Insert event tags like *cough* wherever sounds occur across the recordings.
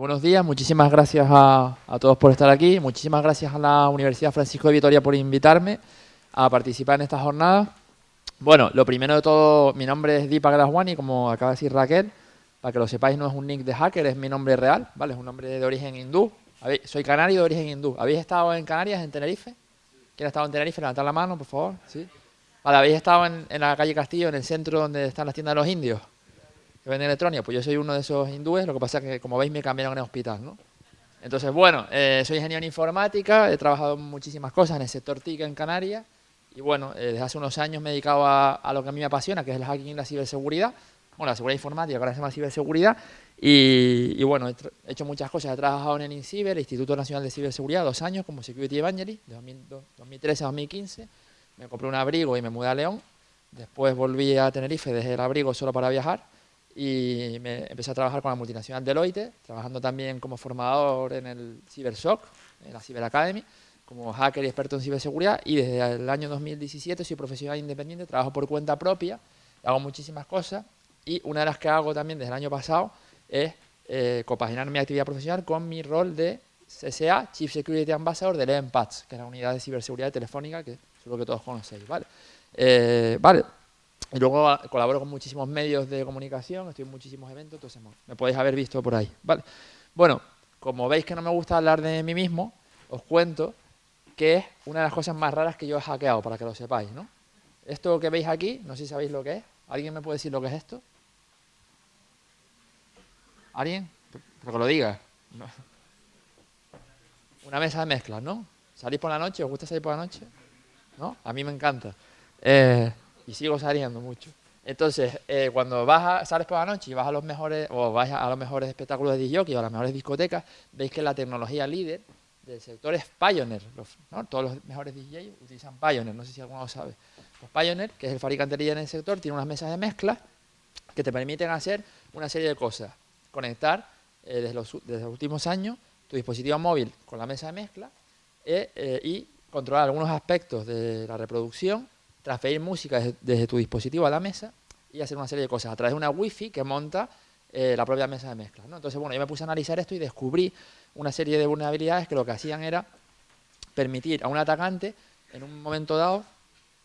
buenos días, muchísimas gracias a, todos por estar aquí, muchísimas gracias a la Universidad Francisco de Vitoria por invitarme a participar en esta jornada. Bueno, lo primero de todo, mi nombre es Deepak Graswani, como acaba de decir Raquel, para que lo sepáis no es un nick de hacker, es mi nombre real, ¿vale? Es un nombre de origen hindú, soy canario de origen hindú. ¿Habéis estado en Canarias, en Tenerife? ¿Quién ha estado en Tenerife? Levantad la mano, por favor, ¿sí? Vale, ¿habéis estado en la calle Castillo, en el centro donde están las tiendas de los indios? Que venden electrónica, pues yo soy uno de esos hindúes, lo que pasa es que como veis me cambiaron en hospital, ¿no? Entonces, bueno, eh, soy ingeniero en informática, he trabajado en muchísimas cosas en el sector TIC en Canarias y bueno, eh, desde hace unos años me he dedicado a, lo que a mí me apasiona, que es el hacking y la ciberseguridad, bueno, la seguridad informática, ahora se llama ciberseguridad y, bueno, he, hecho muchas cosas, he trabajado en el INCIBER, el Instituto Nacional de Ciberseguridad, dos años como Security Evangelist, de 2013 a 2015, me compré un abrigo y me mudé a León, después volví a Tenerife, dejé el abrigo solo para viajar y me empecé a trabajar con la multinacional Deloitte, trabajando también como formador en el CyberSoc, en la Cyber Academy, como hacker y experto en ciberseguridad y desde el año 2017 soy profesional independiente, trabajo por cuenta propia, hago muchísimas cosas y una de las que hago también desde el año pasado es eh, compaginar mi actividad profesional con mi rol de CSA, Chief Security Ambassador de EMPATS, que es la unidad de ciberseguridad telefónica que seguro que todos conocéis, ¿vale? Eh, vale, luego ah, colaboro con muchísimos medios de comunicación, estoy en muchísimos eventos, entonces me podéis haber visto por ahí. ¿vale? Bueno, como veis que no me gusta hablar de mí mismo, os cuento que es una de las cosas más raras que yo he hackeado, para que lo sepáis. ¿no? Esto que veis aquí, no sé si sabéis lo que es. ¿Alguien me puede decir lo que es esto? ¿Alguien? Pero que lo diga. Una mesa de mezclas, ¿no? ¿Salís por la noche? ¿Os gusta salir por la noche? ¿No? A mí me encanta. Eh, y sigo saliendo mucho. Entonces, eh, cuando vas a, sales por la noche y vas a los mejores, o vas a los mejores espectáculos de DJ o a las mejores discotecas, veis que la tecnología líder del sector es Pioneer. Todos los mejores DJs utilizan Pioneer, no sé si alguno lo sabe. Pues Pioneer, que es el fabricante líder en el sector, tiene unas mesas de mezcla que te permiten hacer una serie de cosas. Conectar eh, desde, los, últimos años tu dispositivo móvil con la mesa de mezcla eh, y controlar algunos aspectos de la reproducción transferir música desde, tu dispositivo a la mesa y hacer una serie de cosas a través de una wifi que monta eh, la propia mesa de mezcla. Entonces, bueno, yo me puse a analizar esto y descubrí una serie de vulnerabilidades que lo que hacían era permitir a un atacante, en un momento dado,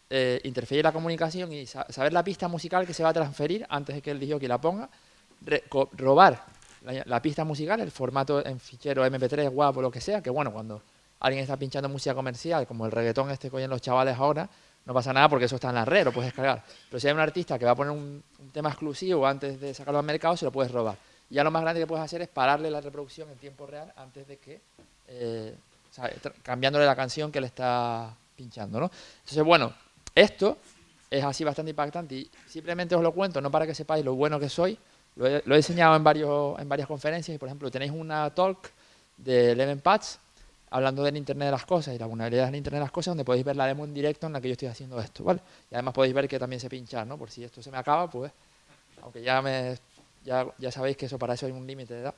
eh, interferir la comunicación y saber la pista musical que se va a transferir antes de que el DJ la ponga, robar la, pista musical, el formato en fichero MP3, WAP o lo que sea, que bueno, cuando alguien está pinchando música comercial, como el reggaetón este que oyen los chavales ahora, no pasa nada porque eso está en la red, lo puedes descargar. Pero si hay un artista que va a poner un, tema exclusivo antes de sacarlo al mercado, se lo puedes robar. Y ya lo más grande que puedes hacer es pararle la reproducción en tiempo real antes de que, eh, cambiándole la canción que le está pinchando, ¿no? Entonces, bueno, esto es así bastante impactante y simplemente os lo cuento, no para que sepáis lo bueno que soy, lo he, lo en, varios, en varias conferencias y, por ejemplo, tenéis una talk de Eleven Patch hablando del Internet de las cosas y la vulnerabilidad del Internet de las cosas, donde podéis ver la demo en directo en la que yo estoy haciendo esto, ¿vale? Y además podéis ver que también se pincha, ¿no? Por si esto se me acaba, pues, aunque ya me ya, ya sabéis que eso para eso hay un límite de edad.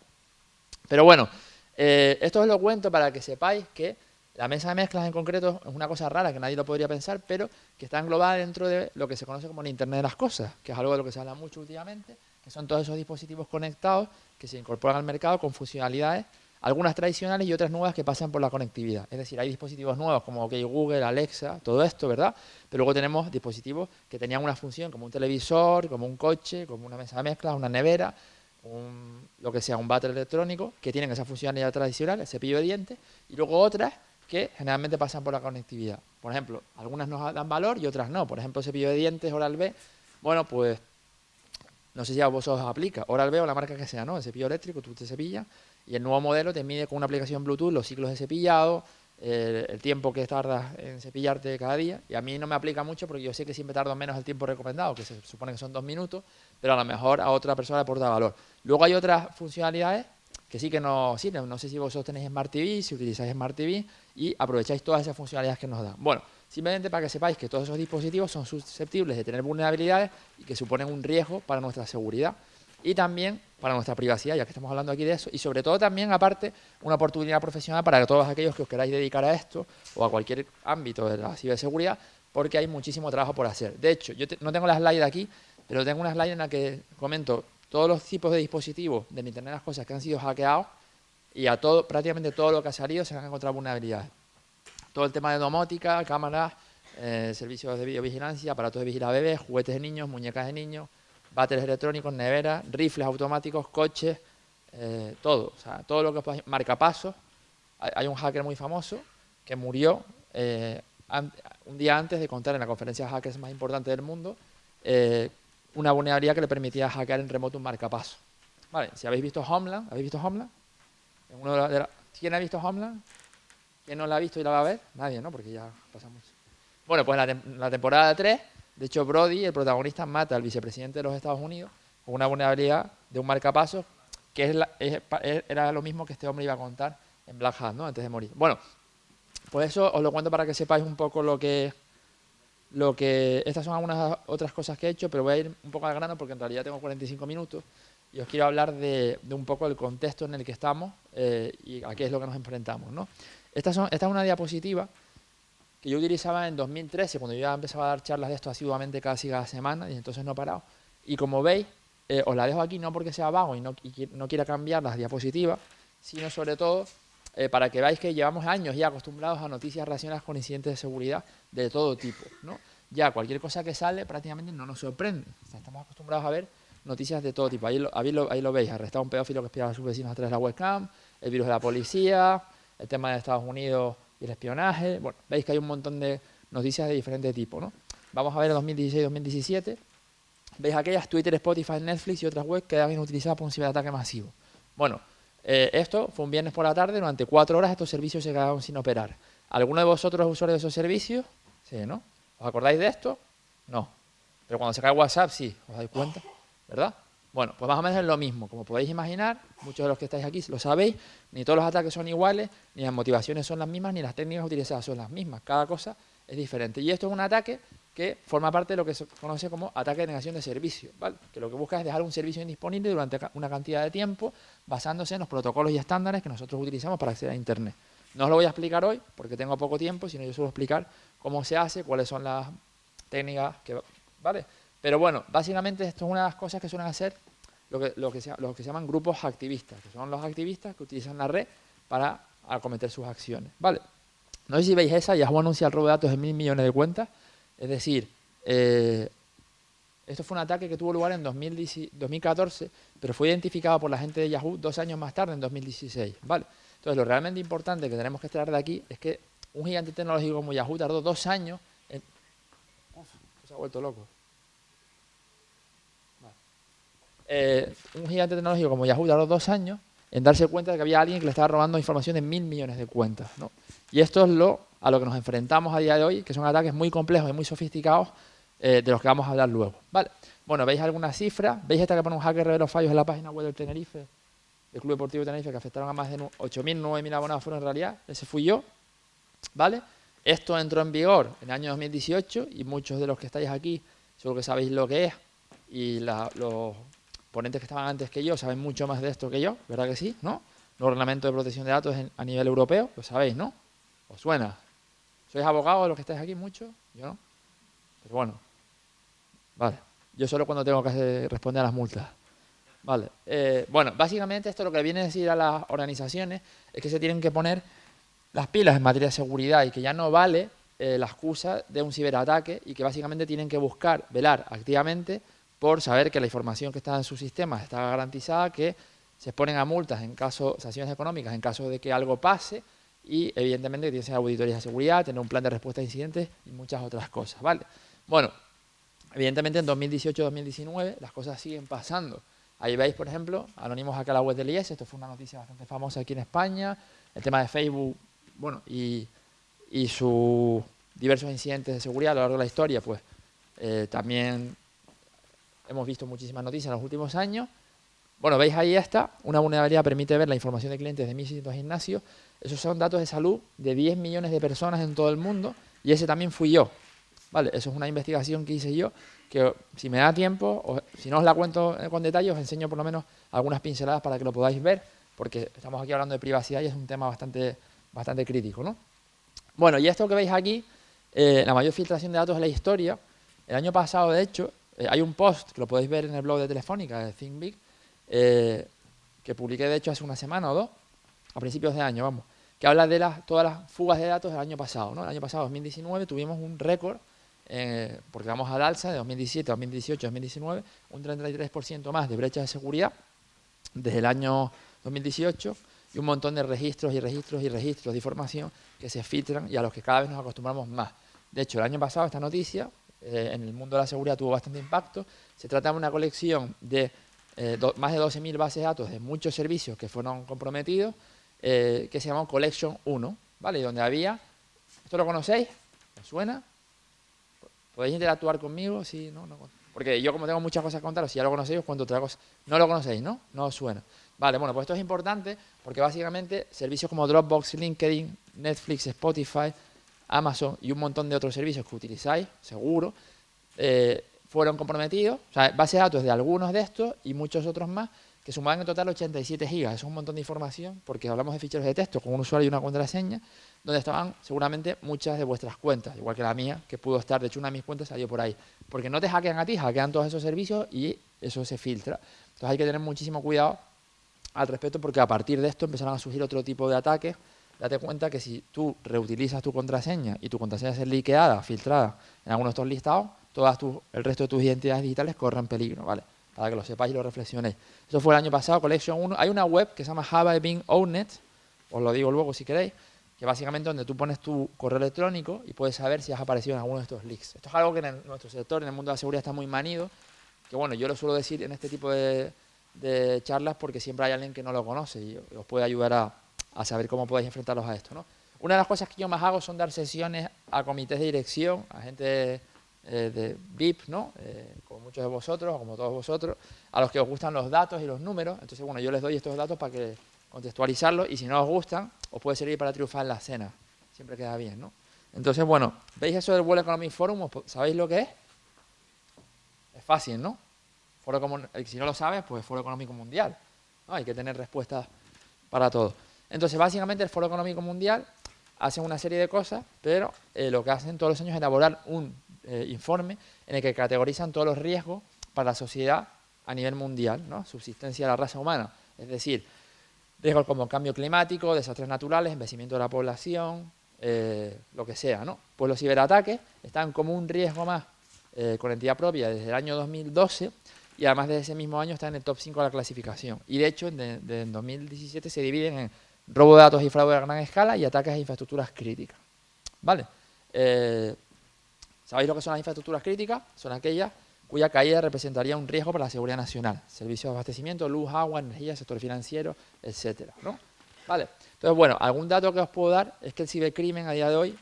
Pero bueno, eh, esto os lo cuento para que sepáis que la mesa de mezclas en concreto es una cosa rara que nadie lo podría pensar, pero que está englobada dentro de lo que se conoce como el Internet de las cosas, que es algo de lo que se habla mucho últimamente, que son todos esos dispositivos conectados que se incorporan al mercado con funcionalidades algunas tradicionales y otras nuevas que pasan por la conectividad. Es decir, hay dispositivos nuevos como Google, Alexa, todo esto, ¿verdad? Pero luego tenemos dispositivos que tenían una función como un televisor, como un coche, como una mesa de mezclas, una nevera, lo que sea, un váter electrónico, que tienen esa funcionalidad tradicional, el cepillo de dientes, y luego otras que generalmente pasan por la conectividad. Por ejemplo, algunas nos dan valor y otras no. Por ejemplo, cepillo de dientes, Oral-B, bueno, pues no sé si a vosotros os aplica, Oral-B o la marca que sea, ¿no? El cepillo eléctrico, tú te cepillas y el nuevo modelo te mide con una aplicación Bluetooth los ciclos de cepillado, el tiempo que tardas en cepillarte cada día. Y a mí no me aplica mucho porque yo sé que siempre tardo menos el tiempo recomendado, que se supone que son dos minutos, pero a lo mejor a otra persona le aporta valor. Luego hay otras funcionalidades que sí que no sirven. No sé si vosotros tenéis Smart TV, si utilizáis Smart TV y aprovecháis todas esas funcionalidades que nos dan. Bueno, simplemente para que sepáis que todos esos dispositivos son susceptibles de tener vulnerabilidades y que suponen un riesgo para nuestra seguridad y también para nuestra privacidad, ya que estamos hablando aquí de eso, y sobre todo también, aparte, una oportunidad profesional para todos aquellos que os queráis dedicar a esto o a cualquier ámbito de la ciberseguridad, porque hay muchísimo trabajo por hacer. De hecho, yo no tengo la slide aquí, pero tengo una slide en la que comento todos los tipos de dispositivos del Internet de las Cosas que han sido hackeados y a todo, prácticamente todo lo que ha salido se han encontrado vulnerabilidades. Todo el tema de domótica, cámaras, eh, servicios de videovigilancia, aparatos de vigilar bebés, juguetes de niños, muñecas de niños, baterías electrónicos, neveras, rifles automáticos, coches, eh, todo. O sea, todo lo que marcapasos. Hay, hay un hacker muy famoso que murió eh, un día antes de contar en la conferencia de hackers más importante del mundo una vulnerabilidad que le permitía hackear en remoto un marcapaso. Vale, si habéis visto Homeland, ¿habéis visto Homeland? ¿Quién ha visto Homeland? ¿Quién no la ha visto y la va a ver? Nadie, ¿no? Porque ya pasamos. Bueno, pues la, temporada 3, de hecho, Brody, el protagonista, mata al vicepresidente de los Estados Unidos con una vulnerabilidad de un marcapasos que era lo mismo que este hombre iba a contar en Black Hat, ¿no? Antes de morir. Bueno, pues eso os lo cuento para que sepáis un poco lo que, lo que... Estas son algunas otras cosas que he hecho, pero voy a ir un poco al grano porque en realidad tengo 45 minutos y os quiero hablar de, un poco el contexto en el que estamos eh, y a qué es lo que nos enfrentamos. ¿no? Esta, son, esta es una diapositiva que yo utilizaba en 2013, cuando yo ya empezaba a dar charlas de esto asiduamente casi cada semana, y entonces no he parado. Y como veis, eh, os la dejo aquí no porque sea vago y no, no quiera cambiar las diapositivas, sino sobre todo eh, para que veáis que llevamos años ya acostumbrados a noticias relacionadas con incidentes de seguridad de todo tipo. ¿no? Ya cualquier cosa que sale prácticamente no nos sorprende. estamos acostumbrados a ver noticias de todo tipo. Ahí lo, ahí lo, veis, arrestado un pedófilo que espiaba a sus vecinos a través de la webcam, el virus de la policía, el tema de Estados Unidos y el espionaje. Bueno, veis que hay un montón de noticias de diferente tipo. ¿no? Vamos a ver 2016-2017. Veis aquellas Twitter, Spotify, Netflix y otras webs que habían utilizado para un ciberataque masivo. Bueno, eh, esto fue un viernes por la tarde, durante cuatro horas estos servicios se quedaron sin operar. ¿Alguno de vosotros es usuario de esos servicios? Sí, ¿no? ¿Os acordáis de esto? No. Pero cuando se cae WhatsApp, sí, ¿os dais cuenta? ¿verdad? Bueno, pues más o menos es lo mismo. Como podéis imaginar, muchos de los que estáis aquí lo sabéis, ni todos los ataques son iguales, ni las motivaciones son las mismas, ni las técnicas utilizadas son las mismas. Cada cosa es diferente. Y esto es un ataque que forma parte de lo que se conoce como ataque de negación de servicio, ¿vale? que lo que busca es dejar un servicio indisponible durante una cantidad de tiempo basándose en los protocolos y estándares que nosotros utilizamos para acceder a Internet. No os lo voy a explicar hoy porque tengo poco tiempo, sino yo suelo explicar cómo se hace, cuáles son las técnicas que... ¿vale? Pero bueno, básicamente esto es una de las cosas que suelen hacer lo que, lo que, se, que se llaman grupos activistas, que son los activistas que utilizan la red para acometer sus acciones. ¿vale? No sé si veis esa, Yahoo anuncia el robo de datos de mil millones de cuentas. Es decir, eh, esto fue un ataque que tuvo lugar en 2014, pero fue identificado por la gente de Yahoo dos años más tarde, en 2016. ¿vale? Entonces, lo realmente importante que tenemos que extraer de aquí es que un gigante tecnológico como Yahoo tardó dos años en... Uf, se ha vuelto loco. Eh, un gigante tecnológico como Yahoo tardó dos años en darse cuenta de que había alguien que le estaba robando información de mil millones de cuentas. Y esto es lo a lo que nos enfrentamos a día de hoy, que son ataques muy complejos y muy sofisticados eh, de los que vamos a hablar luego. Vale. Bueno, ¿veis alguna cifra? ¿Veis esta que pone un hacker de los fallos en la página web del Tenerife, del Club Deportivo Tenerife, que afectaron a más de 8.000, 9.000 abonados fueron en realidad? Ese fui yo. ¿Vale? Esto entró en vigor en el año 2018 y muchos de los que estáis aquí seguro que sabéis lo que es y los ponentes que estaban antes que yo saben mucho más de esto que yo, ¿verdad que sí? ¿No? Los reglamentos de protección de datos a nivel europeo, lo sabéis, ¿no? ¿Os suena? ¿Sois abogados los que estáis aquí mucho? Yo no. Pero bueno, vale. Yo solo cuando tengo que responder a las multas. Vale. Eh, bueno, básicamente esto lo que viene a decir a las organizaciones es que se tienen que poner las pilas en materia de seguridad y que ya no vale eh, la excusa de un ciberataque y que básicamente tienen que buscar, velar activamente por saber que la información que está en su sistema está garantizada, que se exponen a multas en caso, sanciones económicas en caso de que algo pase y evidentemente tiene que ser auditorías de seguridad, tener un plan de respuesta a incidentes y muchas otras cosas, ¿vale? Bueno, evidentemente en 2018-2019 las cosas siguen pasando. Ahí veis, por ejemplo, anónimos acá la web del IES, esto fue una noticia bastante famosa aquí en España, el tema de Facebook, bueno, y, y sus diversos incidentes de seguridad a lo largo de la historia, pues eh, también hemos visto muchísimas noticias en los últimos años. Bueno, veis ahí está, una vulnerabilidad permite ver la información de clientes de 1.600 gimnasios. Esos son datos de salud de 10 millones de personas en todo el mundo y ese también fui yo. Vale, eso es una investigación que hice yo, que si me da tiempo, o si no os la cuento con detalle, os enseño por lo menos algunas pinceladas para que lo podáis ver, porque estamos aquí hablando de privacidad y es un tema bastante, bastante crítico. ¿no? Bueno, y esto que veis aquí, eh, la mayor filtración de datos de la historia, el año pasado, de hecho, eh, hay un post, que lo podéis ver en el blog de Telefónica, de ThinkBig, eh, que publiqué de hecho hace una semana o dos, a principios de año, vamos, que habla de las, todas las fugas de datos del año pasado. ¿no? El año pasado, 2019, tuvimos un récord, eh, porque vamos al alza de 2017, 2018, 2019, un 33% más de brechas de seguridad desde el año 2018 y un montón de registros y registros y registros de información que se filtran y a los que cada vez nos acostumbramos más. De hecho, el año pasado esta noticia eh, en el mundo de la seguridad tuvo bastante impacto. Se trata de una colección de eh, más de 12.000 bases de datos de muchos servicios que fueron comprometidos, eh, que se llamó Collection 1, ¿vale? Donde había, ¿esto lo conocéis? ¿Os suena? ¿Podéis interactuar conmigo? Sí, no, no. Porque yo como tengo muchas cosas que contaros, si ya lo conocéis, os cuento otra cosa. No lo conocéis, ¿no? No os suena. Vale, bueno, pues esto es importante porque básicamente servicios como Dropbox, LinkedIn, Netflix, Spotify, Amazon y un montón de otros servicios que utilizáis, seguro, eh, fueron comprometidos, o sea, base de datos de algunos de estos y muchos otros más, que sumaban en total 87 gigas. Eso es un montón de información, porque hablamos de ficheros de texto con un usuario y una contraseña, donde estaban seguramente muchas de vuestras cuentas, igual que la mía, que pudo estar, de hecho una de mis cuentas salió por ahí. Porque no te hackean a ti, hackean todos esos servicios y eso se filtra. Entonces hay que tener muchísimo cuidado al respecto, porque a partir de esto empezaron a surgir otro tipo de ataques. Date cuenta que si tú reutilizas tu contraseña y tu contraseña es liqueada, filtrada en alguno de estos listados, todas el resto de tus identidades digitales corren peligro, ¿vale? Para que lo sepáis y lo reflexionéis. Eso fue el año pasado, Collection 1. Hay una web que se llama I Been Owned, os lo digo luego si queréis, que básicamente donde tú pones tu correo electrónico y puedes saber si has aparecido en alguno de estos leaks. Esto es algo que en nuestro sector, en el mundo de la seguridad, está muy manido, que bueno, yo lo suelo decir en este tipo de, charlas porque siempre hay alguien que no lo conoce y os puede ayudar a, a saber cómo podéis enfrentarlos a esto. ¿no? Una de las cosas que yo más hago son dar sesiones a comités de dirección, a gente eh, de VIP, ¿no? Eh, como muchos de vosotros, o como todos vosotros, a los que os gustan los datos y los números. Entonces, bueno, yo les doy estos datos para que contextualizarlos y si no os gustan, os puede servir para triunfar en la cena. Siempre queda bien, ¿no? Entonces, bueno, ¿veis eso del World Economic Forum? ¿Sabéis lo que es? Es fácil, ¿no? Foro si no lo sabes, pues Foro Económico Mundial. Hay que tener respuestas para todo. Entonces, básicamente el Foro Económico Mundial hace una serie de cosas, pero eh, lo que hacen todos los años es elaborar un eh, informe en el que categorizan todos los riesgos para la sociedad a nivel mundial, ¿no? subsistencia de la raza humana, es decir, riesgos como cambio climático, desastres naturales, envejecimiento de la población, eh, lo que sea. ¿no? Pues los ciberataques están como un riesgo más eh, con entidad propia desde el año 2012 y además desde ese mismo año está en el top 5 de la clasificación. Y de hecho, en 2017 se dividen en robo de datos y fraude a gran escala y ataques a infraestructuras críticas. ¿Vale? ¿Sabéis lo que son las infraestructuras críticas? Son aquellas cuya caída representaría un riesgo para la seguridad nacional. Servicios de abastecimiento, luz, agua, energía, sector financiero, etcétera. ¿no? Vale. Entonces, bueno, algún dato que os puedo dar es que el cibercrimen a día de hoy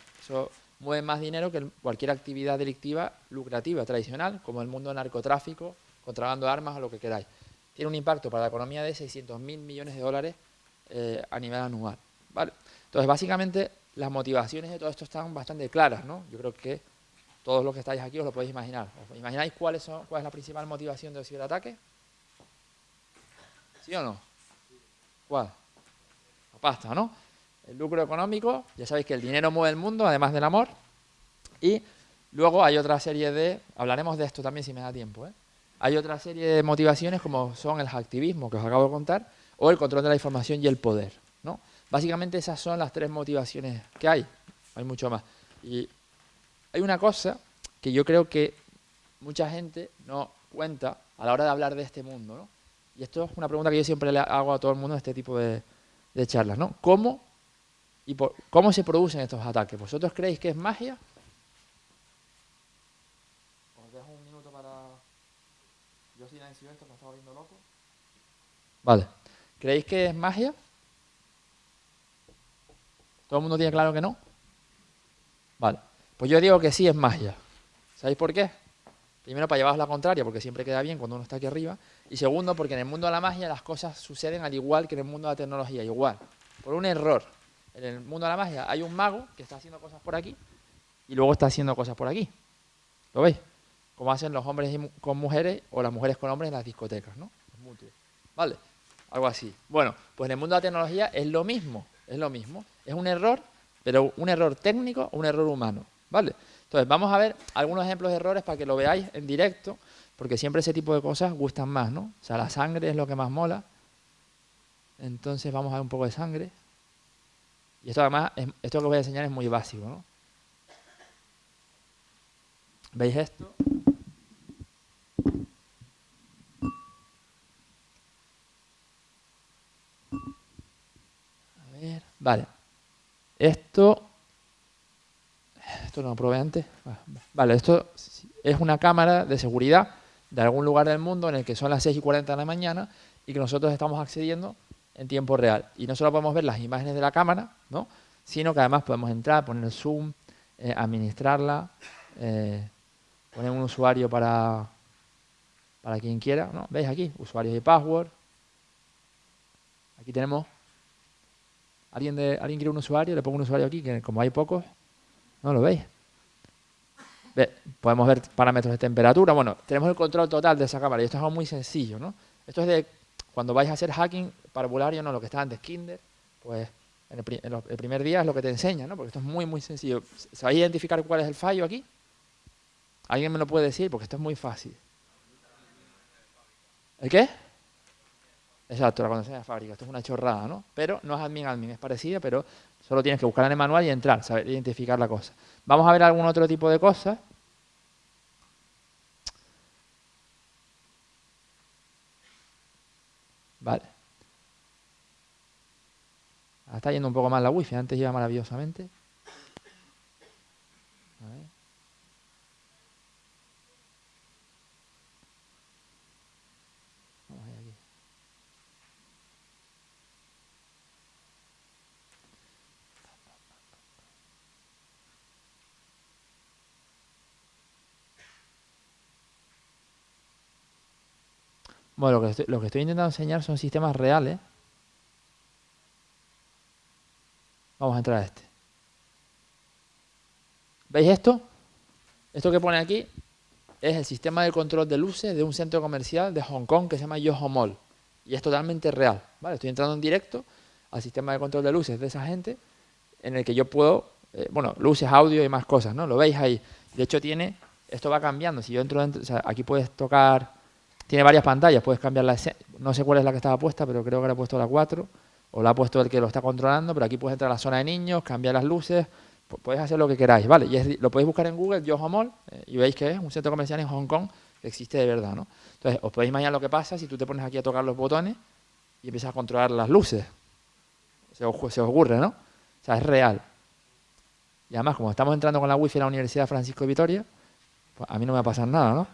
mueve más dinero que cualquier actividad delictiva lucrativa tradicional, como el mundo del narcotráfico, contrabando de armas o lo que queráis. Tiene un impacto para la economía de 600.000 millones de dólares eh, a nivel anual. ¿vale? Entonces, básicamente, las motivaciones de todo esto están bastante claras. ¿no? Yo creo que todos los que estáis aquí os lo podéis imaginar. ¿Os imagináis cuál es la principal motivación del ciberataque? ¿Sí o no? ¿Cuál? La pasta, ¿no? El lucro económico, ya sabéis que el dinero mueve el mundo, además del amor. Y luego hay otra serie de, hablaremos de esto también si me da tiempo, ¿eh? hay otra serie de motivaciones como son el activismo que os acabo de contar o el control de la información y el poder. ¿no? Básicamente esas son las tres motivaciones que hay, hay mucho más. Y hay una cosa que yo creo que mucha gente no cuenta a la hora de hablar de este mundo, ¿no? Y esto es una pregunta que yo siempre le hago a todo el mundo en este tipo de, charlas, ¿no? ¿Cómo, y ¿Cómo se producen estos ataques? ¿Vosotros creéis que es magia? Os dejo un minuto para... Yo silencio esto, me está volviendo loco. Vale. ¿Creéis que es magia? ¿Todo el mundo tiene claro que no? Vale. Pues yo digo que sí es magia. ¿Sabéis por qué? Primero para llevaros la contraria, porque siempre queda bien cuando uno está aquí arriba. Y segundo, porque en el mundo de la magia las cosas suceden al igual que en el mundo de la tecnología, igual. Por un error. En el mundo de la magia hay un mago que está haciendo cosas por aquí y luego está haciendo cosas por aquí. ¿Lo veis? Como hacen los hombres con mujeres o las mujeres con hombres en las discotecas, ¿no? ¿Vale? Algo así. Bueno, pues en el mundo de la tecnología es lo mismo, es lo mismo. Es un error, pero un error técnico o un error humano. ¿Vale? Entonces, vamos a ver algunos ejemplos de errores para que lo veáis en directo, porque siempre ese tipo de cosas gustan más, ¿no? O sea, la sangre es lo que más mola. Entonces, vamos a ver un poco de sangre. Y esto además, esto que voy a enseñar es muy básico, ¿no? ¿Veis esto? Vale. Esto, esto no lo probé antes. Vale, esto es una cámara de seguridad de algún lugar del mundo en el que son las 6 y 40 de la mañana y que nosotros estamos accediendo en tiempo real. Y no solo podemos ver las imágenes de la cámara, ¿no? sino que además podemos entrar, poner zoom, eh, administrarla, eh, poner un usuario para, para quien quiera. ¿no? ¿Veis aquí? Usuarios y password. Aquí tenemos... ¿Alguien, de, ¿Alguien quiere un usuario? Le pongo un usuario aquí, que como hay pocos, ¿no lo veis? podemos ver parámetros de temperatura. Bueno, tenemos el control total de esa cámara y esto es algo muy sencillo, ¿no? Esto es de cuando vais a hacer hacking parvulario, no lo que está antes, Kinder, pues en el, primer día es lo que te enseña, ¿no? Porque esto es muy, muy sencillo. ¿Sabéis identificar cuál es el fallo aquí? ¿Alguien me lo puede decir? Porque esto es muy fácil. ¿El qué? Exacto, la contraseña de fábrica. Esto es una chorrada, ¿no? Pero no es admin admin, es parecida, pero solo tienes que buscar en el manual y entrar, saber identificar la cosa. Vamos a ver algún otro tipo de cosas. Vale. está yendo un poco más la wifi, antes iba maravillosamente. Lo que, estoy, intentando enseñar son sistemas reales. Vamos a entrar a este. ¿Veis esto? Esto que pone aquí es el sistema de control de luces de un centro comercial de Hong Kong que se llama Yoho Mall. Y es totalmente real. ¿vale? Estoy entrando en directo al sistema de control de luces de esa gente en el que yo puedo, eh, bueno, luces, audio y más cosas, ¿no? Lo veis ahí. De hecho tiene, esto va cambiando. Si yo entro, dentro, aquí puedes tocar tiene varias pantallas, puedes cambiar la no sé cuál es la que estaba puesta, pero creo que le ha puesto la 4 o la ha puesto el que lo está controlando, pero aquí puedes entrar a la zona de niños, cambiar las luces, puedes hacer lo que queráis, ¿vale? Y lo podéis buscar en Google, Yoho Mall, eh, y veis que es un centro comercial en Hong Kong que existe de verdad, ¿no? Entonces, os podéis imaginar lo que pasa si tú te pones aquí a tocar los botones y empiezas a controlar las luces. Se os, se os ocurre, ¿no? O sea, es real. Y además, como estamos entrando con la wifi en la Universidad Francisco de Vitoria, pues a mí no me va a pasar nada, ¿no?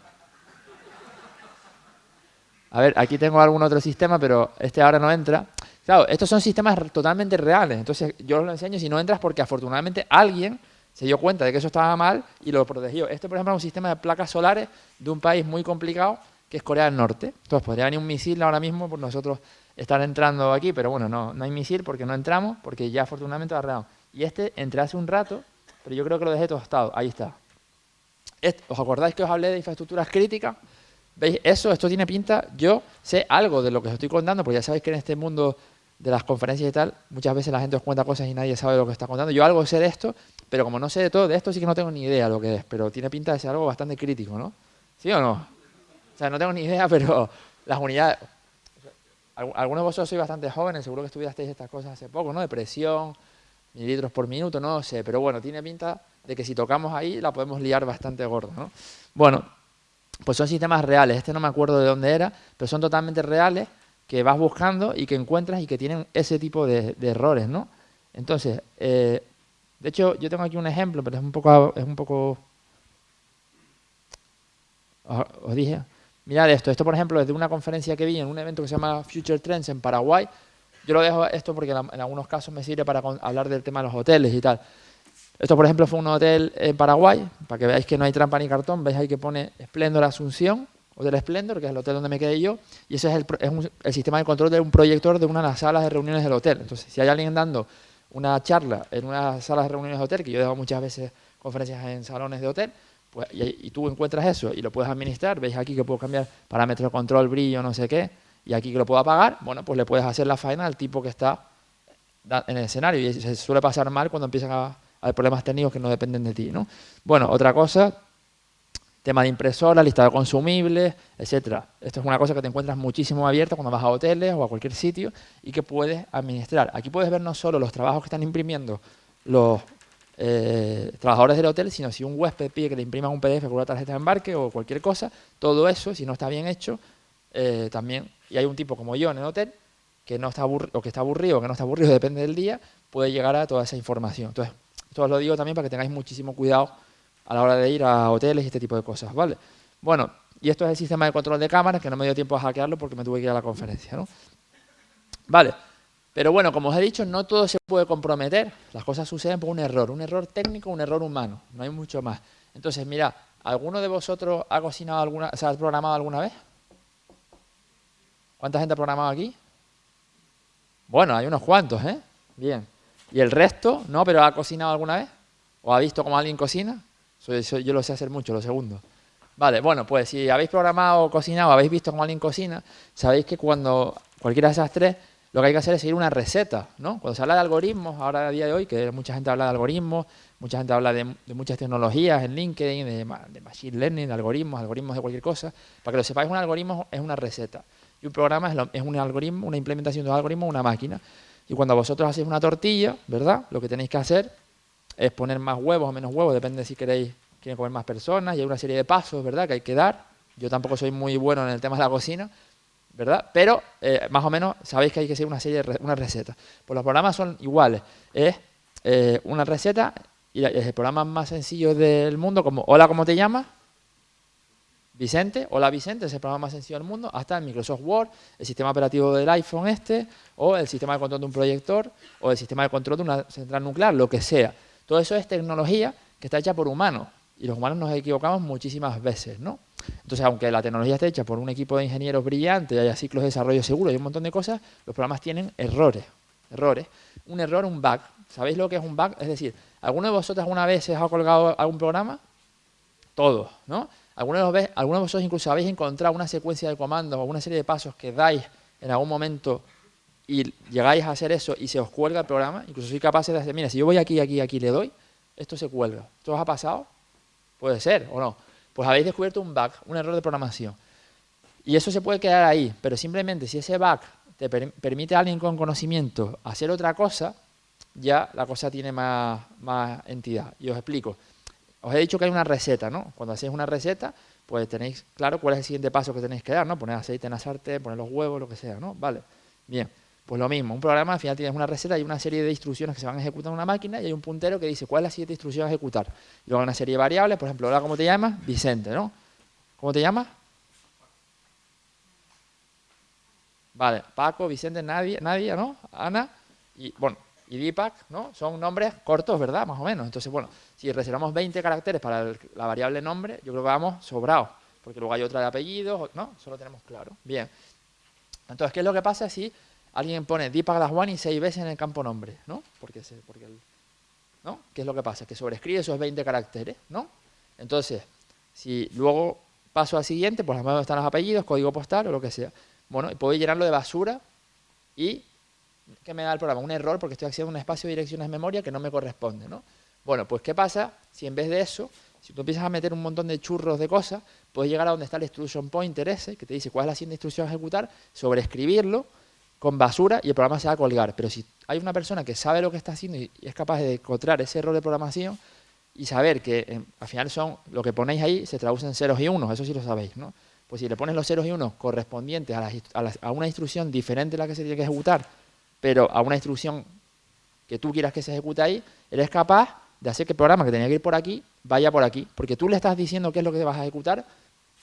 A ver, aquí tengo algún otro sistema, pero este ahora no entra. Claro, estos son sistemas totalmente reales. Entonces, yo os lo enseño si no entras porque afortunadamente alguien se dio cuenta de que eso estaba mal y lo protegió. Este, por ejemplo, es un sistema de placas solares de un país muy complicado que es Corea del Norte. Entonces, podría venir un misil ahora mismo por nosotros estar entrando aquí, pero bueno, no, no hay misil porque no entramos, porque ya afortunadamente lo arreglamos. Y este entré hace un rato, pero yo creo que lo dejé tostado. Ahí está. ¿Os acordáis que os hablé de infraestructuras críticas? ¿Veis? Eso, esto tiene pinta, yo sé algo de lo que os estoy contando, porque ya sabéis que en este mundo de las conferencias y tal, muchas veces la gente os cuenta cosas y nadie sabe lo que está contando. Yo algo sé de esto, pero como no sé de todo de esto, sí que no tengo ni idea lo que es, pero tiene pinta de ser algo bastante crítico, ¿no? ¿Sí o no? O sea, no tengo ni idea, *laughs* pero las unidades... Algunos de vosotros sois bastante jóvenes, seguro que estudiasteis estas cosas hace poco, ¿no? De presión, mililitros por minuto, no sé, pero bueno, tiene pinta de que si tocamos ahí la podemos liar bastante gorda, ¿no? Bueno, pues son sistemas reales. Este no me acuerdo de dónde era, pero son totalmente reales que vas buscando y que encuentras y que tienen ese tipo de, errores, ¿no? Entonces, eh, de hecho, yo tengo aquí un ejemplo, pero es un poco... Es un poco os, dije, mirad esto. Esto, por ejemplo, es de una conferencia que vi en un evento que se llama Future Trends en Paraguay. Yo lo dejo esto porque en algunos casos me sirve para hablar del tema de los hoteles y tal. Esto, por ejemplo, fue un hotel en Paraguay, para que veáis que no hay trampa ni cartón. Veis ahí que pone Splendor Asunción, Hotel Splendor, que es el hotel donde me quedé yo, y ese es, el, sistema de control de un proyector de una de las salas de reuniones del hotel. Entonces, si hay alguien dando una charla en una sala de reuniones de hotel, que yo he dado muchas veces conferencias en salones de hotel, pues, y, tú encuentras eso y lo puedes administrar, veis aquí que puedo cambiar parámetros de control, brillo, no sé qué, y aquí que lo puedo apagar, bueno, pues le puedes hacer la faena al tipo que está en el escenario, y se suele pasar mal cuando empiezan a hay problemas técnicos que no dependen de ti. ¿no? Bueno, otra cosa tema de impresora, lista de consumibles, etcétera. Esto es una cosa que te encuentras muchísimo abierta cuando vas a hoteles o a cualquier sitio y que puedes administrar. Aquí puedes ver no solo los trabajos que están imprimiendo los eh, trabajadores del hotel, sino si un huésped pide que le impriman un PDF con una tarjeta de embarque o cualquier cosa, todo eso, si no está bien hecho, eh, también, y hay un tipo como yo en el hotel, que no está o que está aburrido o que no está aburrido, *laughs* depende del día, puede llegar a toda esa información. Entonces, esto os lo digo también para que tengáis muchísimo cuidado a la hora de ir a hoteles y este tipo de cosas, ¿vale? Bueno, y esto es el sistema de control de cámaras, que no me dio tiempo a hackearlo porque me tuve que ir a la conferencia, ¿no? Vale, pero bueno, como os he dicho, no todo se puede comprometer, las cosas suceden por un error, un error técnico, un error humano, no hay mucho más. Entonces, mira, ¿alguno de vosotros ha cocinado alguna, se ha programado alguna vez? ¿Cuánta gente ha programado aquí? Bueno, hay unos cuantos, ¿eh? Bien. ¿Y el resto? ¿No? ¿Pero ha cocinado alguna vez? ¿O ha visto cómo alguien cocina? yo lo sé hacer mucho, lo segundo. Vale, bueno, pues si habéis programado o cocinado, habéis visto cómo alguien cocina, sabéis que cuando cualquiera de esas tres, lo que hay que hacer es seguir una receta, ¿no? Cuando se habla de algoritmos, ahora a día de hoy, que mucha gente habla de algoritmos, mucha gente habla de, muchas tecnologías en LinkedIn, de, de, machine learning, de algoritmos, algoritmos de cualquier cosa. Para que lo sepáis, un algoritmo es una receta. Y un programa es, es un algoritmo, una implementación de un algoritmo, una máquina. Y cuando vosotros hacéis una tortilla, ¿verdad? Lo que tenéis que hacer es poner más huevos o menos huevos, depende si queréis quieren comer más personas y hay una serie de pasos, ¿verdad?, que hay que dar. Yo tampoco soy muy bueno en el tema de la cocina, ¿verdad? Pero eh, más o menos sabéis que hay que seguir una serie de una receta. Pues los programas son iguales. Es eh, una receta y es el programa más sencillo del mundo, como Hola, ¿cómo te llamas? Vicente, Hola Vicente, es el programa más sencillo del mundo, hasta el Microsoft Word, el sistema operativo del iPhone este, o el sistema de control de un proyector, o el sistema de control de una central nuclear, lo que sea. Todo eso es tecnología que está hecha por humanos, y los humanos nos equivocamos muchísimas veces, ¿no? Entonces, aunque la tecnología esté hecha por un equipo de ingenieros brillantes, haya ciclos de desarrollo seguros y un montón de cosas, los programas tienen errores, errores. Un error, un bug. ¿Sabéis lo que es un bug? Es decir, ¿alguno de vosotros alguna vez se ha colgado algún programa? Todos, ¿no? ¿Alguno de, vosotros incluso habéis encontrado una secuencia de comandos o una serie de pasos que dais en algún momento y llegáis a hacer eso y se os cuelga el programa? Incluso soy capaz de decir, mira, si yo voy aquí, aquí, aquí, le doy, esto se cuelga. ¿Esto os ha pasado? Puede ser o no. Pues habéis descubierto un bug, un error de programación. Y eso se puede quedar ahí, pero simplemente si ese bug te permite a alguien con conocimiento hacer otra cosa, ya la cosa tiene más entidad. Y os explico. Os he dicho que hay una receta, ¿no? Cuando hacéis una receta, pues tenéis claro cuál es el siguiente paso que tenéis que dar, ¿no? Poner aceite en la sartén, poner los huevos, lo que sea, ¿no? Vale. Bien. Pues lo mismo, un programa al final tienes una receta y una serie de instrucciones que se van a ejecutar en una máquina y hay un puntero que dice cuál es la siguiente instrucción a ejecutar. Y luego una serie de variables, por ejemplo, ahora ¿cómo te llamas? Vicente, ¿no? ¿Cómo te llamas? Vale, Paco, Vicente, Nadia, Nadia, ¿no? Ana y, bueno, y Deepak, ¿no? Son nombres cortos, ¿verdad? Más o menos. Entonces, bueno, si reservamos 20 caracteres para la variable nombre, yo creo que vamos sobrados, porque luego hay otra de apellidos, ¿no? Eso lo tenemos claro. Bien. Entonces, ¿qué es lo que pasa si alguien pone Deepak y seis veces en el campo nombre, ¿no? Porque, ¿no? ¿Qué es lo que pasa? Que sobrescribe esos 20 caracteres, ¿no? Entonces, si luego paso al siguiente, pues menos están los apellidos, código postal o lo que sea. Bueno, y puedo llenarlo de basura y ¿qué me da el programa? Un error porque estoy haciendo un espacio de direcciones de memoria que no me corresponde, ¿no? Bueno, pues ¿qué pasa si en vez de eso, si tú empiezas a meter un montón de churros de cosas, puedes llegar a donde está el instruction pointer ese, que te dice cuál es la siguiente instrucción a ejecutar, sobreescribirlo con basura y el programa se va a colgar. Pero si hay una persona que sabe lo que está haciendo y es capaz de encontrar ese error de programación y saber que eh, al final son lo que ponéis ahí se traduce en ceros y unos, eso sí lo sabéis, ¿no? Pues si le pones los ceros y unos correspondientes a, una instrucción diferente de la que se tiene que ejecutar, pero a una instrucción que tú quieras que se ejecute ahí, eres capaz de hacer que el programa que tenía que ir por aquí vaya por aquí, porque tú le estás diciendo qué es lo que vas a ejecutar,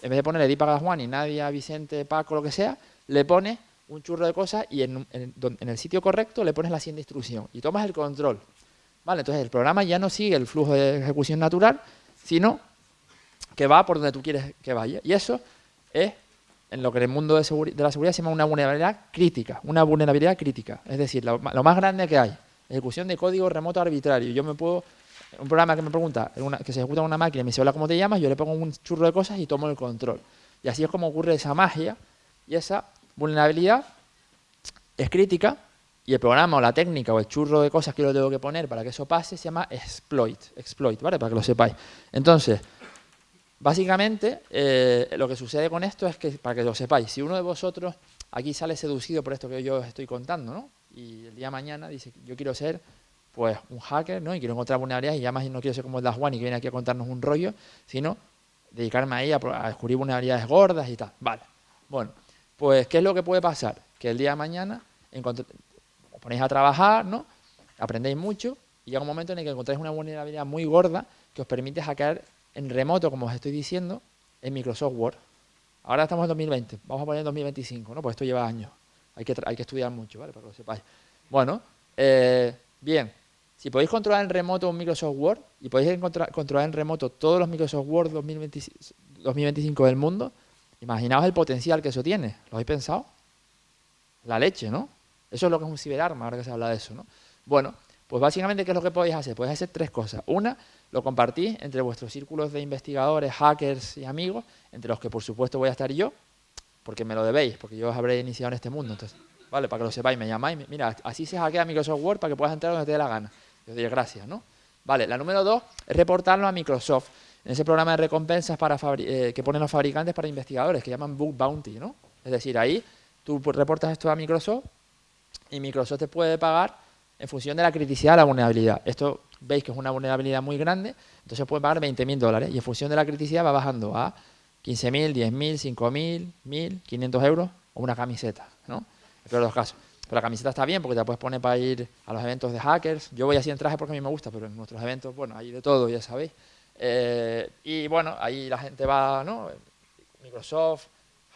en vez de ponerle Dipa Juan y Nadia, Vicente, Paco, lo que sea, le pones un churro de cosas y en, el sitio correcto le pones la siguiente instrucción y tomas el control. ¿Vale? Entonces el programa ya no sigue el flujo de ejecución natural, sino que va por donde tú quieres que vaya. Y eso es en lo que en el mundo de, la seguridad se llama una vulnerabilidad crítica, una vulnerabilidad crítica, es decir, lo, más grande que hay, ejecución de código remoto arbitrario. Yo me puedo, un programa que me pregunta, que se ejecuta en una máquina y me dice, hola, ¿cómo te llamas? Yo le pongo un churro de cosas y tomo el control. Y así es como ocurre esa magia y esa vulnerabilidad es crítica y el programa o la técnica o el churro de cosas que yo tengo que poner para que eso pase se llama exploit, exploit, ¿vale? Para que lo sepáis. Entonces, básicamente, eh, lo que sucede con esto es que, para que lo sepáis, si uno de vosotros aquí sale seducido por esto que yo os estoy contando, ¿no? Y el día de mañana dice, yo quiero ser pues un hacker, ¿no? Y quiero encontrar vulnerabilidades y además no quiero ser como el Das One y que viene aquí a contarnos un rollo, sino dedicarme a, a descubrir vulnerabilidades gordas y tal. Vale. Bueno, pues ¿qué es lo que puede pasar? Que el día de mañana os ponéis a trabajar, ¿no? Aprendéis mucho y llega un momento en el que encontráis una vulnerabilidad muy gorda que os permite hackear en remoto, como os estoy diciendo, en Microsoft Word. Ahora estamos en 2020, vamos a poner en 2025, ¿no? Pues esto lleva años. Hay que, hay que estudiar mucho, ¿vale? Para que lo sepáis. Bueno, eh, bien, si podéis controlar en remoto un Microsoft Word y podéis controlar en remoto todos los Microsoft Word 2025 del mundo, imaginaos el potencial que eso tiene. ¿Lo habéis pensado? La leche, ¿no? Eso es lo que es un ciberarma, ahora que se habla de eso, ¿no? Bueno, pues básicamente, ¿qué es lo que podéis hacer? Podéis hacer tres cosas. Una, lo compartís entre vuestros círculos de investigadores, hackers y amigos, entre los que por supuesto voy a estar yo, porque me lo debéis, porque yo os habré iniciado en este mundo. Entonces, vale, para que lo sepáis, me llamáis, mira, así se hackea Microsoft Word para que puedas entrar donde te dé la gana. Yo os gracias, ¿no? Vale, la número dos es reportarlo a Microsoft, en ese programa de recompensas para eh, que ponen los fabricantes para investigadores, que llaman Book Bounty, ¿no? Es decir, ahí tú reportas esto a Microsoft y Microsoft te puede pagar en función de la criticidad de la vulnerabilidad. Esto veis que es una vulnerabilidad muy grande, entonces puede pagar 20.000 dólares y en función de la criticidad va bajando a 15.000, 10.000, 5.000, 1.000, 500 euros o una camiseta, ¿no? En los casos. Pero la camiseta está bien porque te la puedes poner para ir a los eventos de hackers. Yo voy así en traje porque a mí me gusta, pero en nuestros eventos, bueno, hay de todo, ya sabéis. Eh, y bueno, ahí la gente va, ¿no? Microsoft,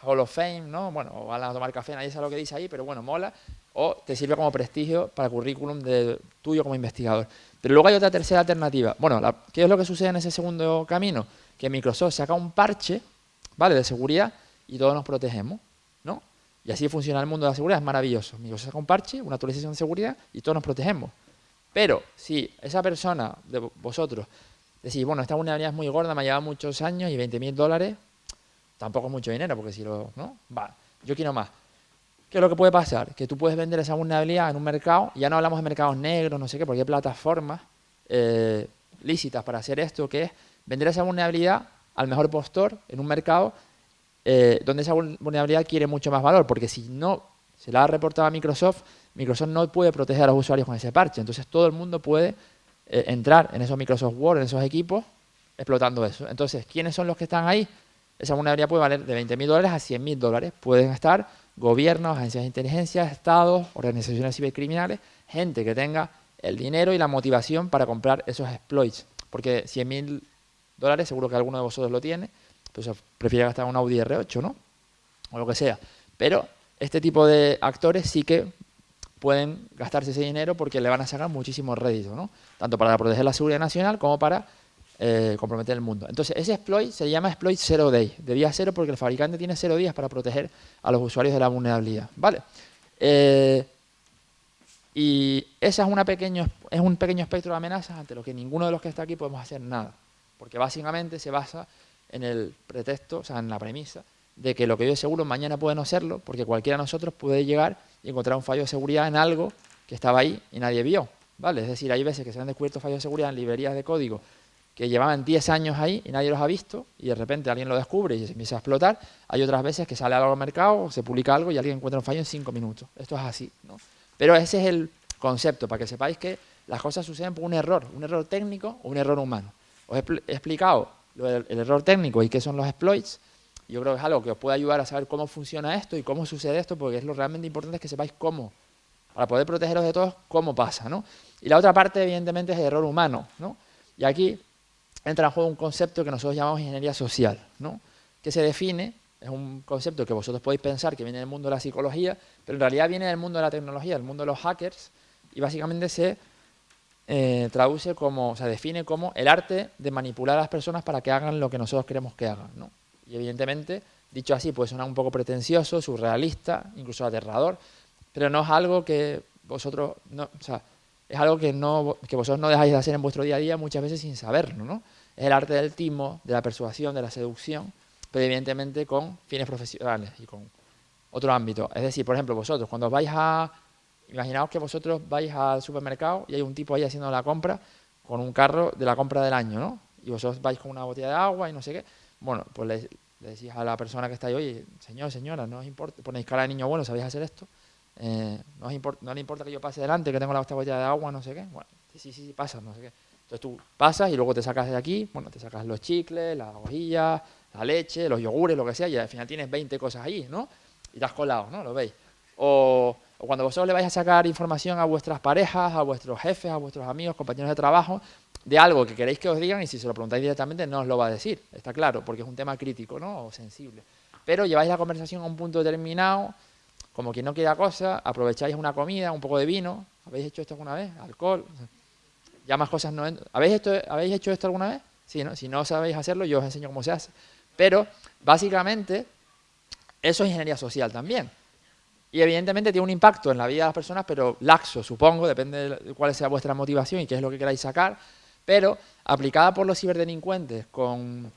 Hall of Fame, ¿no? Bueno, van a tomar café, nadie sabe lo que dice ahí, pero bueno, mola. O te sirve como prestigio para el currículum de, tuyo como investigador. Pero luego hay otra tercera alternativa. Bueno, ¿qué es lo que sucede en ese segundo camino? Que Microsoft saca un parche, ¿vale? De seguridad y todos nos protegemos, ¿no? Y así funciona el mundo de la seguridad, es maravilloso. Microsoft saca un parche, una actualización de seguridad y todos nos protegemos. Pero si esa persona de vosotros decís, bueno, esta vulnerabilidad es muy gorda, me ha llevado muchos años y 20.000 dólares, tampoco es mucho dinero, porque si lo, ¿no? Va, yo quiero más. ¿Qué es lo que puede pasar? Que tú puedes vender esa vulnerabilidad en un mercado, ya no hablamos de mercados negros, no sé qué, porque hay plataformas eh, lícitas para hacer esto, que es vender esa vulnerabilidad al mejor postor en un mercado eh, donde esa vulnerabilidad quiere mucho más valor, porque si no se la ha reportado a Microsoft, Microsoft no puede proteger a los usuarios con ese parche. Entonces todo el mundo puede eh, entrar en esos Microsoft Word, en esos equipos, explotando eso. Entonces, ¿quiénes son los que están ahí? Esa vulnerabilidad puede valer de 20.000 dólares a 100.000 dólares. Pueden estar gobiernos, agencias de inteligencia, estados, organizaciones cibercriminales, gente que tenga el dinero y la motivación para comprar esos exploits. Porque 100.000 dólares, seguro que alguno de vosotros lo tiene, pues prefiere gastar un Audi R8, ¿no? O lo que sea. Pero este tipo de actores sí que pueden gastarse ese dinero porque le van a sacar muchísimo rédito, ¿no? Tanto para proteger la seguridad nacional como para eh, comprometer el mundo. Entonces, ese exploit se llama exploit zero day, de día cero porque el fabricante tiene cero días para proteger a los usuarios de la vulnerabilidad, ¿vale? Eh, y esa es, una pequeño, es un pequeño espectro de amenazas ante lo que ninguno de los que está aquí podemos hacer nada, porque básicamente se basa en el pretexto, o sea, en la premisa de que lo que yo seguro mañana puede no serlo, porque cualquiera de nosotros puede llegar y encontrar un fallo de seguridad en algo que estaba ahí y nadie vio, ¿vale? Es decir, hay veces que se han descubierto fallos de seguridad en librerías de código que llevaban 10 años ahí y nadie los ha visto y de repente alguien lo descubre y se empieza a explotar. Hay otras veces que sale algo al mercado, se publica algo y alguien encuentra un fallo en 5 minutos. Esto es así. ¿no? Pero ese es el concepto, para que sepáis que las cosas suceden por un error, un error técnico o un error humano. Os he, explicado el, error técnico y qué son los exploits. Yo creo que es algo que os puede ayudar a saber cómo funciona esto y cómo sucede esto, porque es lo realmente importante es que sepáis cómo, para poder protegeros de todos, cómo pasa. ¿no? Y la otra parte, evidentemente, es el error humano. ¿no? Y aquí entra en juego un concepto que nosotros llamamos ingeniería social, ¿no? que se define, es un concepto que vosotros podéis pensar que viene del mundo de la psicología, pero en realidad viene del mundo de la tecnología, del mundo de los hackers, y básicamente se eh, traduce como, se define como el arte de manipular a las personas para que hagan lo que nosotros queremos que hagan. ¿no? Y evidentemente, dicho así, puede sonar un poco pretencioso, surrealista, incluso aterrador, pero no es algo que vosotros, no, o sea, es algo que, no, que vosotros no dejáis de hacer en vuestro día a día muchas veces sin saberlo, ¿no? Es el arte del timo, de la persuasión, de la seducción, pero evidentemente con fines profesionales y con otro ámbito. Es decir, por ejemplo, vosotros cuando vais a... Imaginaos que vosotros vais al supermercado y hay un tipo ahí haciendo la compra con un carro de la compra del año, ¿no? Y vosotros vais con una botella de agua y no sé qué. bueno, pues le, decís a la persona que está ahí, oye, señor, señora, no os importa, ponéis cara de niño bueno, ¿sabéis hacer esto? Eh, no, no le importa que yo pase delante, que tengo la botella de agua, no sé qué. Bueno, sí, sí, sí, pasa, no sé qué. Entonces tú pasas y luego te sacas de aquí, bueno, te sacas los chicles, las hojillas, la leche, los yogures, lo que sea, y al final tienes 20 cosas ahí, ¿no? Y te has colado, ¿no? ¿Lo veis? O, o, cuando vosotros le vais a sacar información a vuestras parejas, a vuestros jefes, a vuestros amigos, compañeros de trabajo, de algo que queréis que os digan y si se lo preguntáis directamente no os lo va a decir, está claro, porque es un tema crítico, ¿no? O sensible. Pero lleváis la conversación a un punto determinado, como quien no quiera cosa, aprovecháis una comida, un poco de vino. ¿Habéis hecho esto alguna vez? Alcohol. Ya más cosas no... ¿Habéis, esto, ¿Habéis hecho esto alguna vez? Sí, ¿no? Si no sabéis hacerlo, yo os enseño cómo se hace. Pero, básicamente, eso es ingeniería social también. Y evidentemente tiene un impacto en la vida de las personas, pero laxo, supongo, depende de cuál sea vuestra motivación y qué es lo que queráis sacar, pero aplicada por los ciberdelincuentes con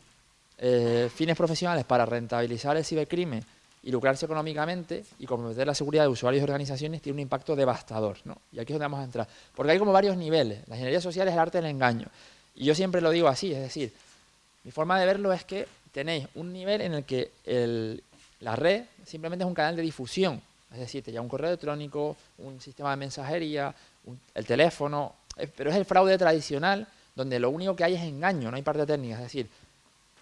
eh, fines profesionales para rentabilizar el cibercrimen y lucrarse económicamente y comprometer la seguridad de usuarios y organizaciones tiene un impacto devastador. ¿no? Y aquí es donde vamos a entrar. Porque hay como varios niveles. La ingeniería social es el arte del engaño. Y yo siempre lo digo así, es decir, mi forma de verlo es que tenéis un nivel en el que la red simplemente es un canal de difusión. Es decir, te llega un correo electrónico, un sistema de mensajería, el teléfono, pero es el fraude tradicional donde lo único que hay es engaño, no hay parte técnica. Es decir,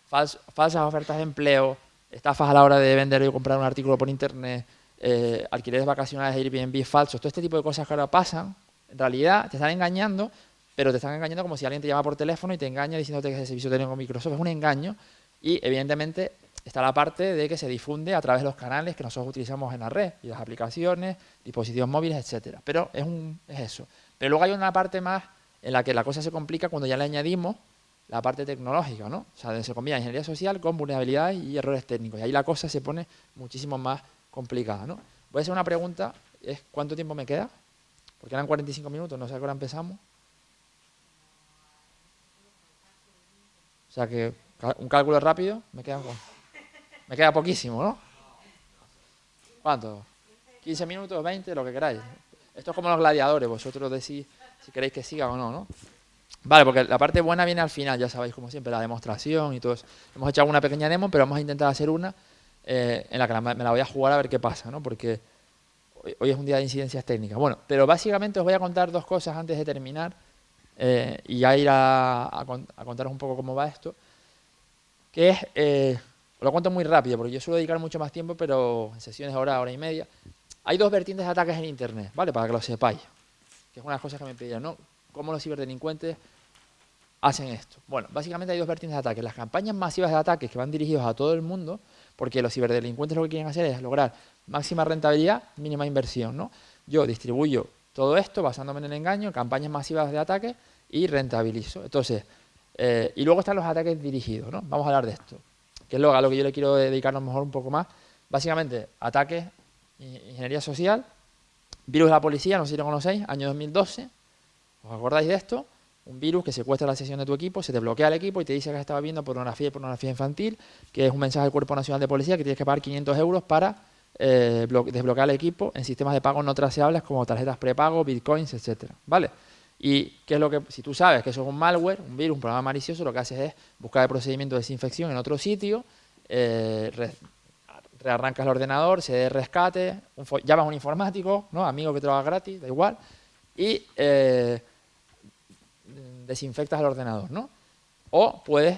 falsas ofertas de empleo, estafas a la hora de vender o comprar un artículo por internet, eh, alquileres vacacionales Airbnb falsos, todo este tipo de cosas que ahora pasan, en realidad te están engañando, pero te están engañando como si alguien te llama por teléfono y te engaña diciéndote que ese servicio técnico con Microsoft es un engaño y evidentemente está la parte de que se difunde a través de los canales que nosotros utilizamos en la red y las aplicaciones, dispositivos móviles, etcétera. Pero es, un, es eso. Pero luego hay una parte más en la que la cosa se complica cuando ya le añadimos la parte tecnológica, ¿no? O sea, se combina ingeniería social con vulnerabilidades y errores técnicos. Y ahí la cosa se pone muchísimo más complicada, ¿no? Voy a hacer una pregunta, es ¿cuánto tiempo me queda? Porque eran 45 minutos, no sé a qué hora empezamos. O sea que un cálculo rápido, me queda, me queda poquísimo, ¿no? ¿Cuánto? ¿15 minutos, 20, lo que queráis? Esto es como los gladiadores, vosotros decís si queréis que siga o no, ¿no? Vale, porque la parte buena viene al final, ya sabéis, como siempre, la demostración y todo eso. Hemos hecho una pequeña demo, pero vamos a intentar hacer una eh, en la que me la voy a jugar a ver qué pasa, ¿no? Porque hoy, es un día de incidencias técnicas. Bueno, pero básicamente os voy a contar dos cosas antes de terminar eh, y ya ir a, contaros un poco cómo va esto. Que es, eh, os lo cuento muy rápido, porque yo suelo dedicar mucho más tiempo, pero en sesiones hora, hora y media. Hay dos vertientes de ataques en Internet, ¿vale? Para que lo sepáis. Que es una de las cosas que me pidieron, ¿no? Cómo los ciberdelincuentes hacen esto? Bueno, básicamente hay dos vertientes de ataque. Las campañas masivas de ataques que van dirigidos a todo el mundo, porque los ciberdelincuentes lo que quieren hacer es lograr máxima rentabilidad, mínima inversión. ¿no? Yo distribuyo todo esto basándome en el engaño, campañas masivas de ataque y rentabilizo. Entonces, eh, y luego están los ataques dirigidos. ¿no? Vamos a hablar de esto, que es lo, a lo que yo le quiero dedicar lo mejor un poco más. Básicamente, ataques, ingeniería social, virus de la policía, no sé si lo conocéis, año 2012. ¿Os acordáis de esto? Un virus que secuestra la sesión de tu equipo, se te bloquea el equipo y te dice que has estado viendo pornografía y pornografía infantil, que es un mensaje del Cuerpo Nacional de Policía que tienes que pagar 500 euros para eh, desbloquear el equipo en sistemas de pago no traceables como tarjetas prepago, bitcoins, etcétera, ¿vale? Y qué es lo que, si tú sabes que eso es un malware, un virus, un programa malicioso, lo que haces es buscar el procedimiento de desinfección en otro sitio, eh, rearrancas el ordenador, se dé rescate, llamas a un informático, ¿no? amigo que trabaja gratis, da igual, y eh, desinfectas el ordenador, ¿no? O puedes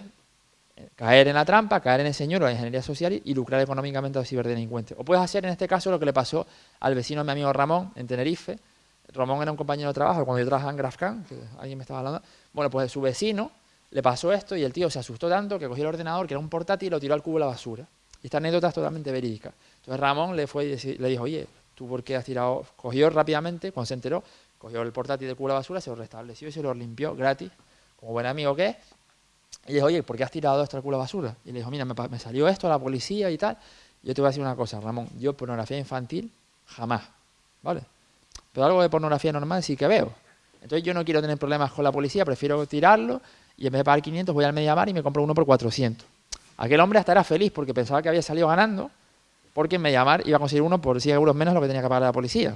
eh, caer en la trampa, caer en el señor o la ingeniería social y, lucrar económicamente a los ciberdelincuentes. O puedes hacer en este caso lo que le pasó al vecino de mi amigo Ramón en Tenerife. Ramón era un compañero de trabajo cuando yo trabajaba en GrafCAN, que alguien me estaba hablando. Bueno, pues su vecino le pasó esto y el tío se asustó tanto que cogió el ordenador, que era un portátil, y lo tiró al cubo de la basura. Y esta anécdota es totalmente verídica. Entonces Ramón le fue le dijo, oye, ¿tú por qué has tirado? Cogió rápidamente, cuando se enteró, cogió el portátil de la basura, se lo restableció y se lo limpió gratis como buen amigo que es, y le dijo, oye, ¿por qué has tirado esto al basura? Y le dijo, mira, me, salió esto a la policía y tal. yo te voy a decir una cosa, Ramón, yo pornografía infantil jamás, ¿vale? Pero algo de pornografía normal sí que veo. Entonces yo no quiero tener problemas con la policía, prefiero tirarlo y en vez de pagar 500 voy al Mediamar y me compro uno por 400. Aquel hombre hasta era feliz porque pensaba que había salido ganando porque en Mediamar iba a conseguir uno por 100 euros menos lo que tenía que pagar la policía.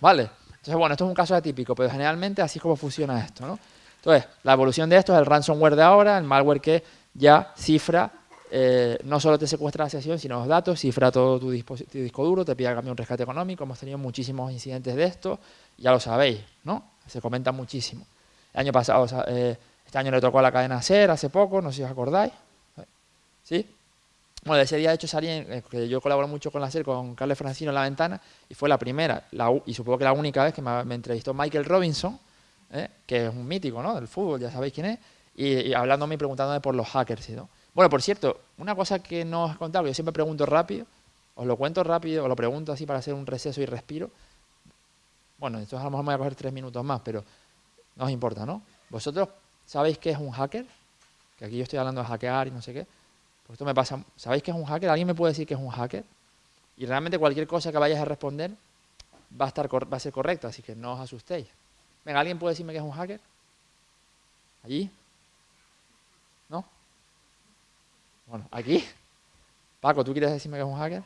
¿Vale? Entonces, bueno, esto es un caso atípico, pero generalmente así es como funciona esto, ¿no? Entonces, la evolución de esto es el ransomware de ahora, el malware que ya cifra eh, no solo te secuestra la sesión, sino los datos, cifra todo tu, disco duro, te pide cambio un rescate económico. Hemos tenido muchísimos incidentes de esto, ya lo sabéis, ¿no? Se comenta muchísimo. El año pasado, eh, este año le tocó a la cadena SER hace poco, no sé si os acordáis. ¿Sí? Bueno, ese día de hecho salí, en, que yo colaboro mucho con la SER, con Carles Francino en la ventana, y fue la primera, y supongo que la única vez que me, entrevistó Michael Robinson, ¿eh? que es un mítico ¿no? del fútbol, ya sabéis quién es, y, hablándome y preguntándome por los hackers. ¿no? Bueno, por cierto, una cosa que no os he contado, que yo siempre pregunto rápido, os lo cuento rápido, os lo pregunto así para hacer un receso y respiro. Bueno, entonces a lo mejor me voy a coger tres minutos más, pero no os importa, ¿no? ¿Vosotros sabéis qué es un hacker? Que aquí yo estoy hablando de hackear y no sé qué. Pues esto me pasa. ¿Sabéis qué es un hacker? ¿Alguien me puede decir qué es un hacker? Y realmente cualquier cosa que vayáis a responder va a, estar, va a ser correcta, así que no os asustéis. Venga, ¿alguien puede decirme qué es un hacker? ¿Allí? Bueno, aquí. Paco, ¿tú quieres decirme que es un hacker?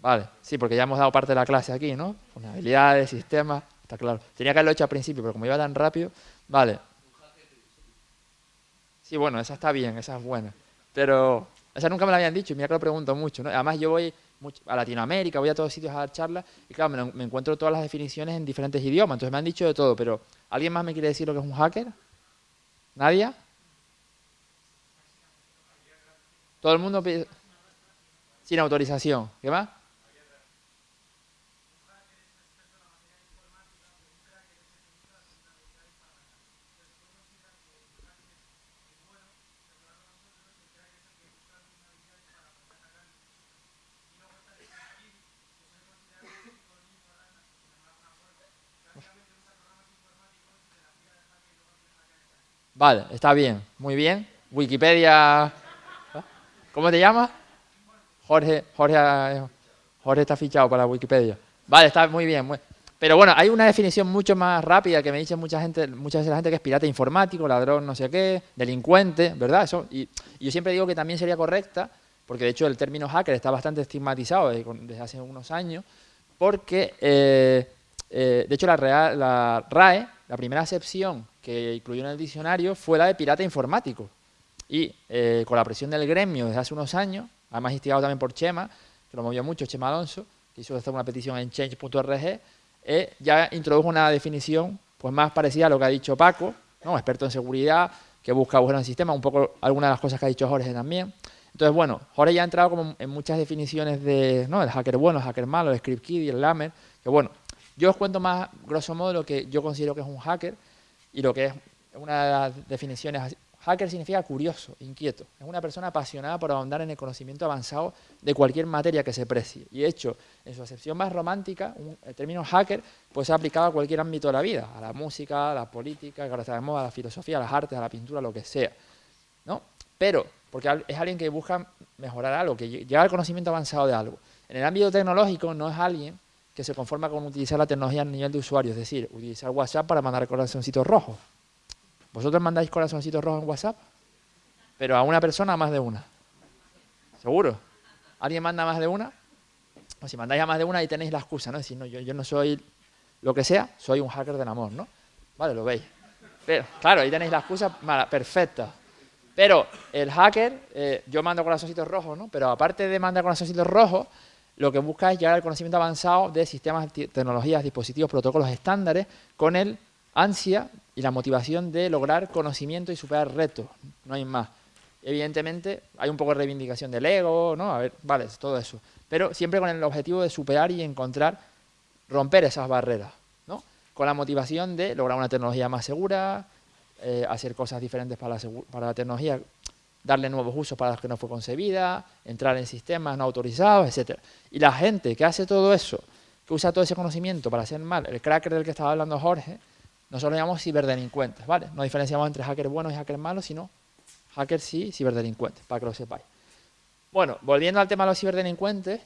Vale, sí, porque ya hemos dado parte de la clase aquí, ¿no? Vulnerabilidades, sistemas, está claro. Tenía que haberlo hecho al principio, pero como iba tan rápido, vale. Sí, bueno, esa está bien, esa es buena. Pero esa nunca me la habían dicho y mira que lo pregunto mucho, ¿no? Además yo voy a Latinoamérica, voy a todos sitios a dar charlas y claro, me, me, encuentro todas las definiciones en diferentes idiomas, entonces me han dicho de todo, pero ¿alguien más me quiere decir lo que es un hacker? ¿Nadie? Todo el mundo sin autorización. ¿Qué más? Vale, está bien, muy bien. Wikipedia, ¿cómo te llamas? Jorge, Jorge, Jorge está fichado para Wikipedia. Vale, está muy bien. Pero bueno, hay una definición mucho más rápida que me dice mucha gente, muchas veces la gente que es pirata informático, ladrón, no sé qué, delincuente, ¿verdad? Eso, y, yo siempre digo que también sería correcta, porque de hecho el término hacker está bastante estigmatizado desde, hace unos años, porque eh, eh, de hecho la, la RAE, la primera acepción que incluyó en el diccionario fue la de pirata informático. Y eh, con la presión del gremio desde hace unos años, además instigado también por Chema, que lo movió mucho, Chema Alonso, que hizo una petición en change.org, eh, ya introdujo una definición pues más parecida a lo que ha dicho Paco, ¿no? experto en seguridad, que busca agujeros en el sistema, un poco algunas de las cosas que ha dicho Jorge también. Entonces, bueno, Jorge ya ha entrado como en muchas definiciones de, ¿no? el hacker bueno, el hacker malo, el script kid y el lamer, que bueno, yo os cuento más, grosso modo, lo que yo considero que es un hacker y lo que es una de las definiciones. Hacker significa curioso, inquieto. Es una persona apasionada por ahondar en el conocimiento avanzado de cualquier materia que se precie. Y de hecho, en su acepción más romántica, el término hacker puede ser aplicado a cualquier ámbito de la vida, a la música, a la política, a la filosofía, a las artes, a la pintura, lo que sea. ¿no? Pero, porque es alguien que busca mejorar algo, que llega al conocimiento avanzado de algo. En el ámbito tecnológico no es alguien que se conforma con utilizar la tecnología a nivel de usuario, es decir, utilizar WhatsApp para mandar corazoncitos rojos. ¿Vosotros mandáis corazoncitos rojos en WhatsApp? Pero a una persona, a más de una. ¿Seguro? ¿Alguien manda más de una? O si mandáis a más de una, ahí tenéis la excusa, ¿no? Es decir, no, yo, no soy lo que sea, soy un hacker del amor, ¿no? Vale, lo veis. Pero, claro, ahí tenéis la excusa mala, perfecta. Pero el hacker, eh, yo mando corazoncitos rojos, ¿no? Pero aparte de mandar corazoncitos rojos, lo que busca es llegar al conocimiento avanzado de sistemas, tecnologías, dispositivos, protocolos estándares con el ansia y la motivación de lograr conocimiento y superar retos, no hay más. Evidentemente hay un poco de reivindicación del ego, ¿no? A ver, vale, todo eso. Pero siempre con el objetivo de superar y encontrar, romper esas barreras, ¿no? Con la motivación de lograr una tecnología más segura, eh, hacer cosas diferentes para la, para la tecnología darle nuevos usos para los que no fue concebida, entrar en sistemas no autorizados, etc. Y la gente que hace todo eso, que usa todo ese conocimiento para hacer mal, el cracker del que estaba hablando Jorge, nosotros lo llamamos ciberdelincuentes, ¿vale? No diferenciamos entre hackers buenos y hackers malos, sino hackers sí, ciberdelincuentes, para que lo sepáis. Bueno, volviendo al tema de los ciberdelincuentes,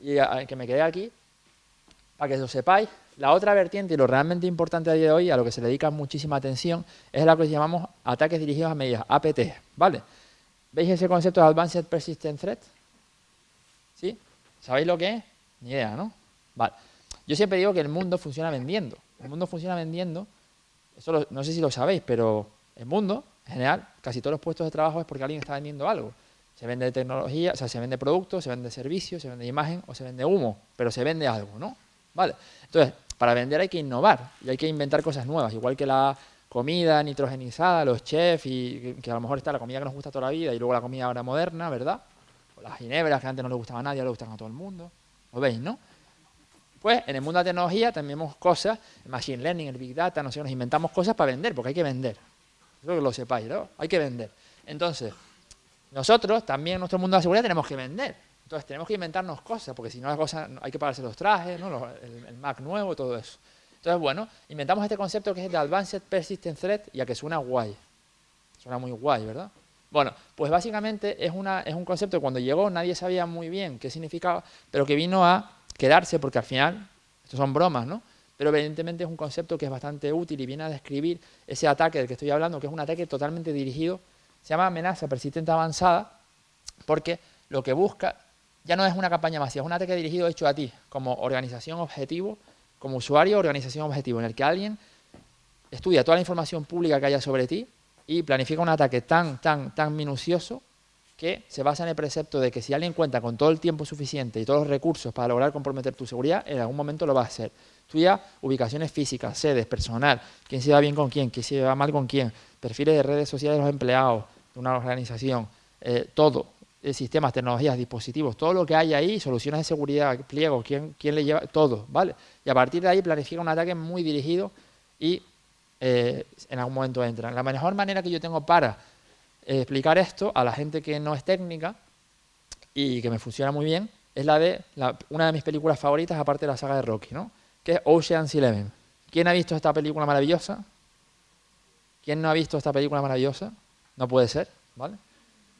y que me quedé aquí, para que lo sepáis, la otra vertiente y lo realmente importante a día de hoy, a lo que se le dedica muchísima atención, es lo que llamamos ataques dirigidos a medidas, APT, ¿vale? ¿Veis ese concepto de Advanced Persistent Threat? ¿Sí? ¿Sabéis lo que es? Ni idea, ¿no? Vale. Yo siempre digo que el mundo funciona vendiendo. El mundo funciona vendiendo no sé si lo sabéis, pero el mundo, en general, casi todos los puestos de trabajo es porque alguien está vendiendo algo. Se vende tecnología, o sea, se vende producto, se vende servicio, se vende imagen o se vende humo, pero se vende algo, ¿no? ¿Vale? Entonces, para vender hay que innovar y hay que inventar cosas nuevas, igual que la comida nitrogenizada, los chefs, y que a lo mejor está la comida que nos gusta toda la vida y luego la comida ahora moderna, ¿verdad? O las ginebras que antes no le gustaban a nadie, ahora le gustan a todo el mundo. ¿Lo veis, no? Pues en el mundo de la tecnología también vemos cosas, el machine learning, el big data, no sé, nos inventamos cosas para vender, porque hay que vender. Espero que lo sepáis, ¿no? Hay que vender. Entonces, nosotros también en nuestro mundo de la seguridad tenemos que vender. Entonces tenemos que inventarnos cosas, porque si no las cosas hay que pagarse los trajes, ¿no? el, Mac nuevo, todo eso. Entonces, bueno, inventamos este concepto que es de Advanced Persistent Threat, y a que suena guay. Suena muy guay, ¿verdad? Bueno, pues básicamente es, es un concepto que cuando llegó nadie sabía muy bien qué significaba, pero que vino a quedarse porque al final, esto son bromas, ¿no? Pero evidentemente es un concepto que es bastante útil y viene a describir ese ataque del que estoy hablando, que es un ataque totalmente dirigido, se llama amenaza persistente avanzada, porque lo que busca ya no es una campaña masiva, es un ataque dirigido hecho a ti, como organización objetivo, como usuario organización objetivo, en el que alguien estudia toda la información pública que haya sobre ti y planifica un ataque tan, tan, tan minucioso que se basa en el precepto de que si alguien cuenta con todo el tiempo suficiente y todos los recursos para lograr comprometer tu seguridad, en algún momento lo va a hacer. Estudia ubicaciones físicas, sedes, personal, quién se va bien con quién, quién se va mal con quién, perfiles de redes sociales de los empleados de una organización, eh, todo, sistemas, tecnologías, dispositivos, todo lo que hay ahí, soluciones de seguridad, pliegos, quién, quién le lleva, todo, ¿vale? Y a partir de ahí planifica un ataque muy dirigido y eh, en algún momento entra. La mejor manera que yo tengo para eh, explicar esto a la gente que no es técnica y que me funciona muy bien es la de una de mis películas favoritas, aparte de la saga de Rocky, ¿no? que es Ocean's Eleven. ¿Quién ha visto esta película maravillosa? ¿Quién no ha visto esta película maravillosa? No puede ser, ¿vale?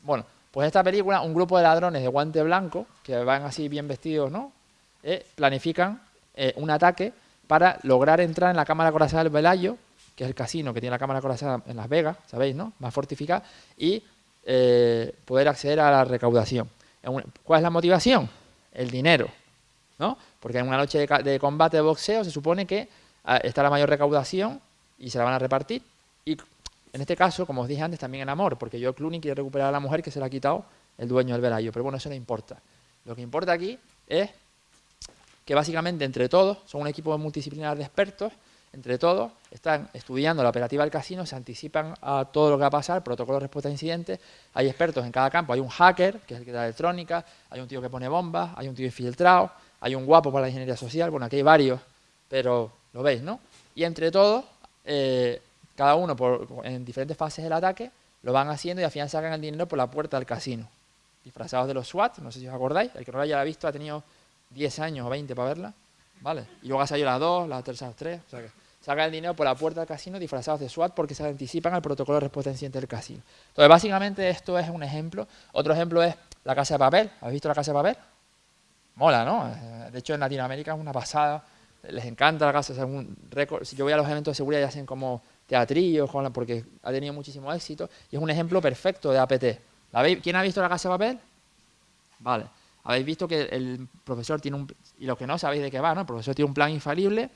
Bueno, pues esta película, un grupo de ladrones de guante blanco, que van así bien vestidos, ¿no? Eh, planifican eh, un ataque para lograr entrar en la cámara corazada del Velayo, que es el casino que tiene la cámara corazada en Las Vegas, ¿sabéis, no? Más fortificada, y eh, poder acceder a la recaudación. ¿Cuál es la motivación? El dinero, ¿no? Porque en una noche de, combate de boxeo se supone que ah, está la mayor recaudación y se la van a repartir. En este caso, como os dije antes, también el amor, porque yo Clooney quiere recuperar a la mujer que se la ha quitado el dueño del velayo. Pero bueno, eso no importa. Lo que importa aquí es que básicamente entre todos, son un equipo multidisciplinar de expertos, entre todos están estudiando la operativa del casino, se anticipan a todo lo que va a pasar, protocolo de respuesta a incidentes, hay expertos en cada campo, hay un hacker, que es el que da electrónica, hay un tío que pone bombas, hay un tío infiltrado, hay un guapo para la ingeniería social, bueno, aquí hay varios, pero lo veis, ¿no? Y entre todos, eh, cada uno en diferentes fases del ataque, lo van haciendo y al final sacan el dinero por la puerta del casino. Disfrazados de los SWAT, no sé si os acordáis, el que no lo haya visto ha tenido 10 años o 20 para verla, ¿vale? Y luego ha salido las dos, las terceras tres, o sea que sacan el dinero por la puerta del casino disfrazados de SWAT porque se anticipan al protocolo de respuesta incidente del casino. Entonces, básicamente esto es un ejemplo. Otro ejemplo es la casa de papel. ¿Habéis visto la casa de papel? Mola, ¿no? De hecho, en Latinoamérica es una pasada. Les encanta la casa. un récord. Si yo voy a los eventos de seguridad y hacen como teatrillos, porque ha tenido muchísimo éxito. Y es un ejemplo perfecto de APT. ¿Quién ha visto la casa de papel? Vale. Habéis visto que el profesor tiene un... Y los que no sabéis de qué va, ¿no? El profesor tiene un plan infalible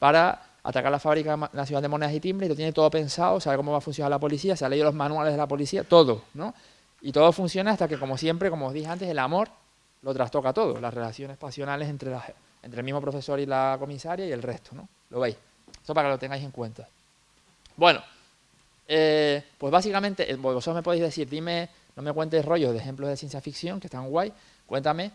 para atacar la fábrica nacional de monedas y timbre y lo tiene todo pensado, sabe cómo va a funcionar la policía, se ha leído los manuales de la policía, todo, ¿no? Y todo funciona hasta que, como siempre, como os dije antes, el amor lo trastoca todo, las relaciones pasionales entre, entre el mismo profesor y la comisaria y el resto, ¿no? Lo veis. Esto para que lo tengáis en cuenta. Bueno, eh, pues básicamente, eh, vosotros me podéis decir, dime, no me cuentes rollos de ejemplos de ciencia ficción, que están guay, cuéntame